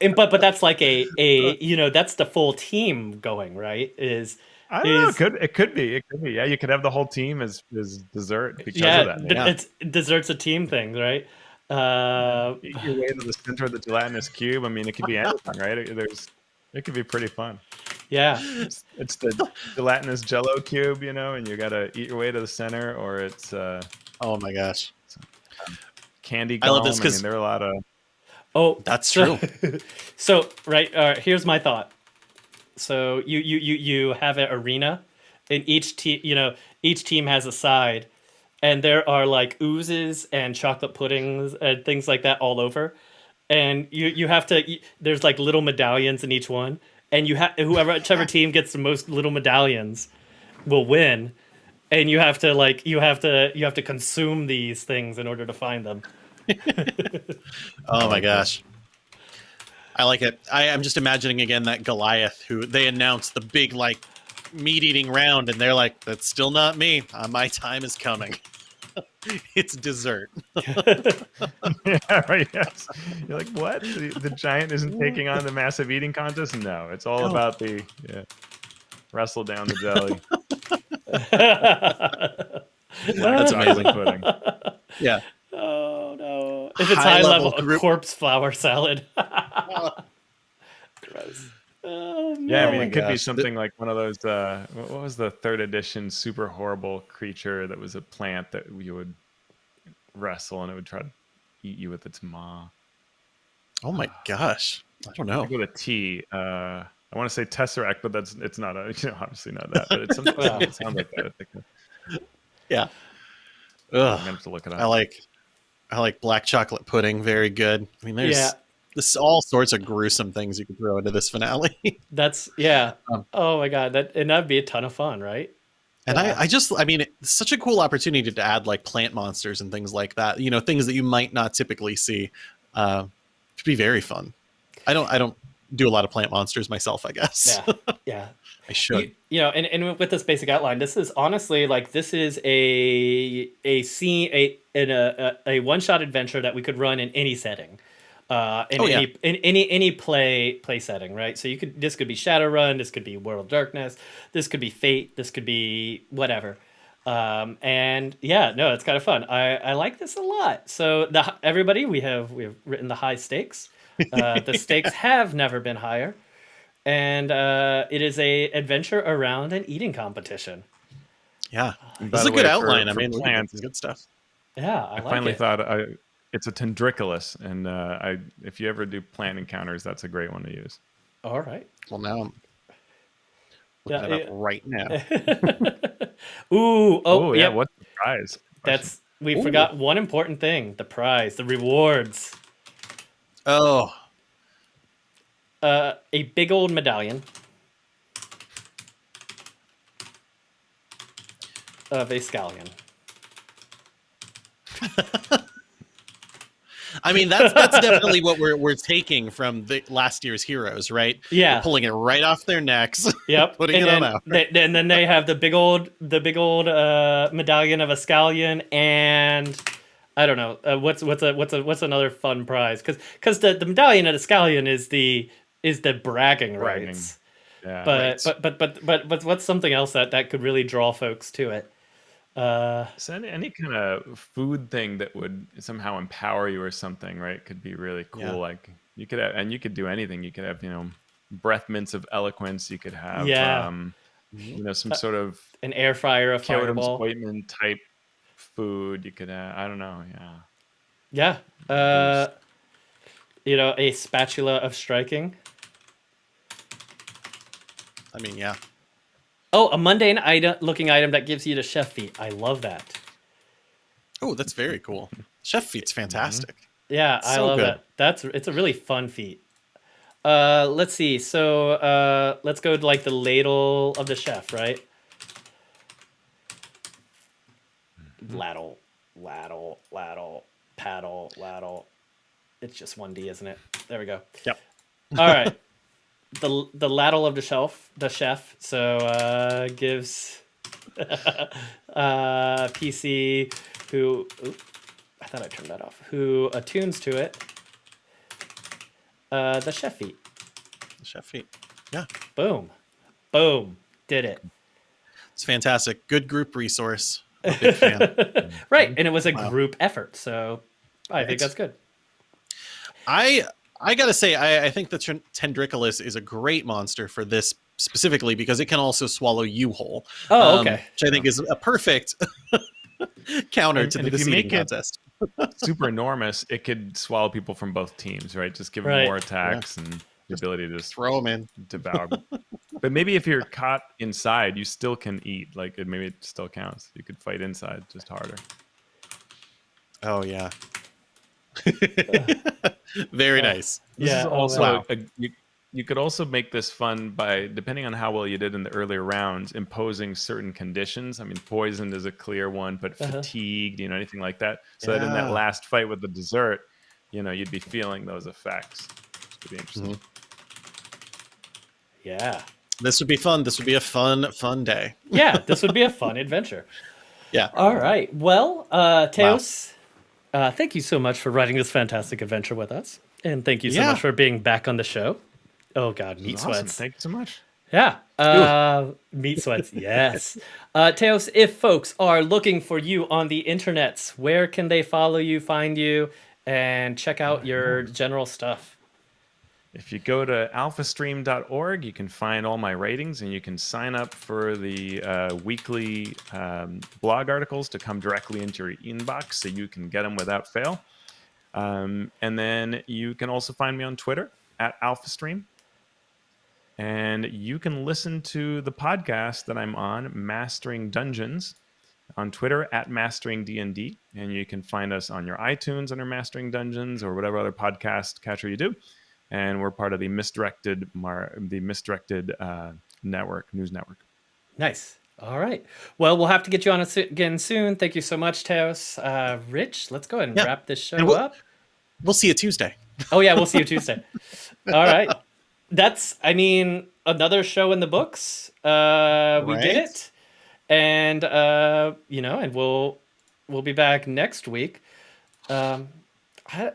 and, but but that's like a a you know that's the full team going right is I don't know. It could it could be. It could be. Yeah, you could have the whole team as as dessert because yeah, of that. yeah. it's dessert's a team thing right uh Eat your way to the center of the gelatinous cube. I mean, it could be anything, right? It, there's it could be pretty fun. yeah It's, it's the gelatinous Jello cube, you know, and you got to eat your way to the center, or it's uh, Oh my gosh. candy I love this I 'cause- mean, there are a lot of Oh, That's so, true. so right, all right. Here's my thought. So you you you you have an arena, and each team you know each team has a side, and there are like oozes and chocolate puddings and things like that all over, and you you have to y- there's like little medallions in each one, and you have whoever whichever team gets the most little medallions will win. And you have to like you have to you have to consume these things in order to find them. Oh my gosh. I like it. I, am just imagining again that Goliath who they announced the big like meat eating round, and they're like, "That's still not me. Uh, my time is coming. it's dessert." yeah, right. Yes. You're like, what? The, the giant isn't taking on the massive eating contest? No, it's all No. about the yeah, wrestle down the jelly. That's amazing. pudding. Yeah. Oh no! If it's High high, level level, a group- corpse flower salad. Gross. Oh, Yeah, I mean, my it could be gosh. something like one of those. Uh, what what was the third edition super horrible creature that was a plant that you would wrestle and it would try to eat you with its maw? Oh my gosh. I don't know. Like with a T. Uh, I want to say Tesseract, but that's it's not a you know obviously not that, but it's something it sounds like that. I think Yeah. I'm Ugh. gonna have to look it I like I like black chocolate pudding. Very good. I mean, there's Yeah. this all sorts of gruesome things you could throw into this finale. That's yeah. Um, oh my god, that and that'd be a ton of fun, right? And Yeah. I, I just, I mean, it's such a cool opportunity to add like plant monsters and things like that. You know, things that you might not typically see. Uh, to be very fun. I don't, I don't do a lot of plant monsters myself. I guess Yeah, yeah. I should. You, you know, and, and with this basic outline, this is honestly like this is a a scene a in a a, a one shot adventure that we could run in any setting. Uh, in Oh, yeah. any in any any play play setting, right? So you could this could be Shadowrun, this could be World of Darkness, this could be Fate, this could be whatever. Um, and yeah, no, it's kind of fun. I, I like this a lot. So the everybody we have we have written the high stakes. Uh, the stakes have never been higher, and uh, it is a adventure around an eating competition. yeah, And this by is a good way, for- outline. I mean, we got plants, some good stuff. Yeah, I, I like finally it. thought I, it's a tendriculus, and uh, I if you ever do plant encounters, that's a great one to use. All right. Well, now I'm Yeah, looking it up right now. Ooh, oh, Oh, yeah, yeah. what's the prize? That's we Ooh. forgot one important thing: the prize, the rewards. Oh, Uh, a big old medallion of a scallion. I mean, that's that's definitely what we're we're taking from the last year's heroes, right? Yeah. We're pulling it right off their necks. Yep. Putting and it on then, our- they, and then they have the big old the big old uh, medallion of a scallion and I don't know uh, what's what's a what's a what's another fun prize because because the, the medallion of the scallion is the is the bragging Bragging. rights. Yeah, But, Right. but but but but but what's something else that that could really draw folks to it? Uh, So any, any kind of food thing that would somehow empower you or something, right? Could be really cool. Yeah. Like you could have, and you could do anything. You could have, you know, breath mints of eloquence. You could have, Yeah. um, you know, Uh, some sort of an air fryer, a fireball. type food. You could, uh, I don't know, yeah. Yeah. Uh, you know, a spatula of striking. I mean, yeah. Oh, a mundane item looking item that gives you the chef feat. I love that. Oh, that's very cool. Chef feat's fantastic. Yeah, I love good. that. That's it's a really fun feat. Uh, let's see. So uh, let's go to like the ladle of the chef, right? Ladle, laddle, laddle, paddle, laddle. It's just one D, isn't it? There we go. Yep. All right. the the ladle of the shelf, the chef. So uh, gives uh, PC who. Oop, I thought I turned that off. Who attunes to it? Uh, the chef feat. Chef feat. Yeah, Boom, boom, did it. it's fantastic. Good group resource. I'm a big fan. Right, and it was a Wow. group effort, so I think Right. that's good. I I gotta say, I, I think the Tren- Tendriculus is a great monster for this specifically because it can also swallow you whole. Oh, um, okay. which I think is a perfect counter And- to and the if you make eating it- contest. Super enormous. It could swallow people from both teams, right? Just give them Right. more attacks and the ability to just Throw them in. devour. But maybe if you're caught inside, you still can eat. Like it, maybe it still counts. You could fight inside, just harder. Oh yeah. Very Uh, nice. This Yeah, also wow. a, you, you could also make this fun by depending on how well you did in the earlier rounds, imposing certain conditions. I mean, poisoned is a clear one, but Uh-huh. fatigued, you know, anything like that. So that in that last fight with the dessert, you know, you'd be feeling those effects. Which could be interesting. Mhm. Yeah, This would be fun. This would be a fun, fun day. yeah. This would be a fun adventure. Yeah. All right. Well, uh, Teos, uh, thank you so much for writing this fantastic adventure with us, and thank you so Yeah. much for being back on the show. Oh God, meat Awesome. sweats. Thank you so much. Yeah. Uh, meat sweats. Yes. Uh, Teos, if folks are looking for you on the internets, where can they follow you, find you, and check out your general stuff? If you go to alphastream.org, you can find all my ratings and you can sign up for the uh, weekly um, blog articles to come directly into your inbox so you can get them without fail. Um, and then you can also find me on Twitter at alphastream. And you can listen to the podcast that I'm on, Mastering Dungeons, on Twitter at Mastering DND, and you can find us on your iTunes under Mastering Dungeons or whatever other podcast catcher you do. And we're part of the misdirected Mar- the misdirected uh, network news network. Nice. All right. Well, we'll have to get you on again soon. Thank you so much, Teos. Uh, Rich, let's go ahead and yeah. wrap this show we'll, up. We'll see you Tuesday. Oh yeah, we'll see you Tuesday. All right. That's I mean another show in the books. Uh, we right. did it, and uh, you know, and we'll we'll be back next week. Um, how,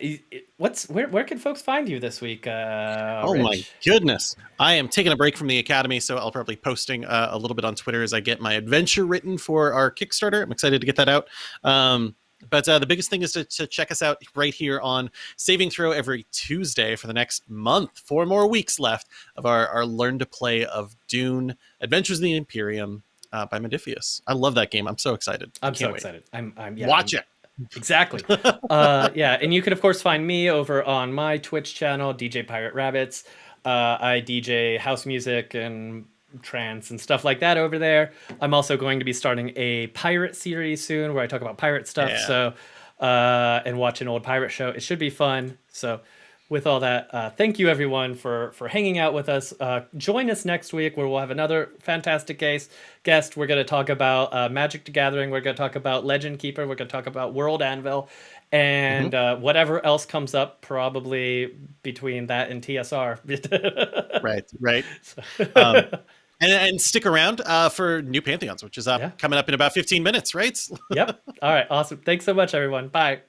what's where where can folks find you this week? Uh, oh Rich? my goodness! I am taking a break from the academy, so I'll probably posting uh, a little bit on Twitter as I get my adventure written for our Kickstarter. I'm excited to get that out. Um, but uh, the biggest thing is to, to, check us out right here on Saving Throw every Tuesday for the next month. Four more weeks left of our, our Learn to Play of Dune Adventures in the Imperium uh, by Modiphius. I love that game. I'm so excited. I'm so wait. excited. I'm, I'm yeah, Watch I'm, it. Exactly. uh, yeah, and you can of course find me over on my Twitch channel, DJ Pirate Rabbits. Uh, I DJ house music and trance and stuff like that over there. I'm also going to be starting a pirate series soon where I talk about pirate stuff. Yeah. So, uh, and watch an old pirate show. It should be fun. So, with all that, uh, thank you everyone for for hanging out with us. Uh, join us next week where we'll have another fantastic case guest. We're going to talk about uh, Magic the Gathering. We're going to talk about Legend Keeper. We're going to talk about World Anvil, and mm-hmm. uh, whatever else comes up, probably between that and TSR. right, right. Um, and, and stick around uh, for new Pantheons, which is yeah. coming up in about 15 minutes, right? yep. All right. Awesome. Thanks so much, everyone. Bye.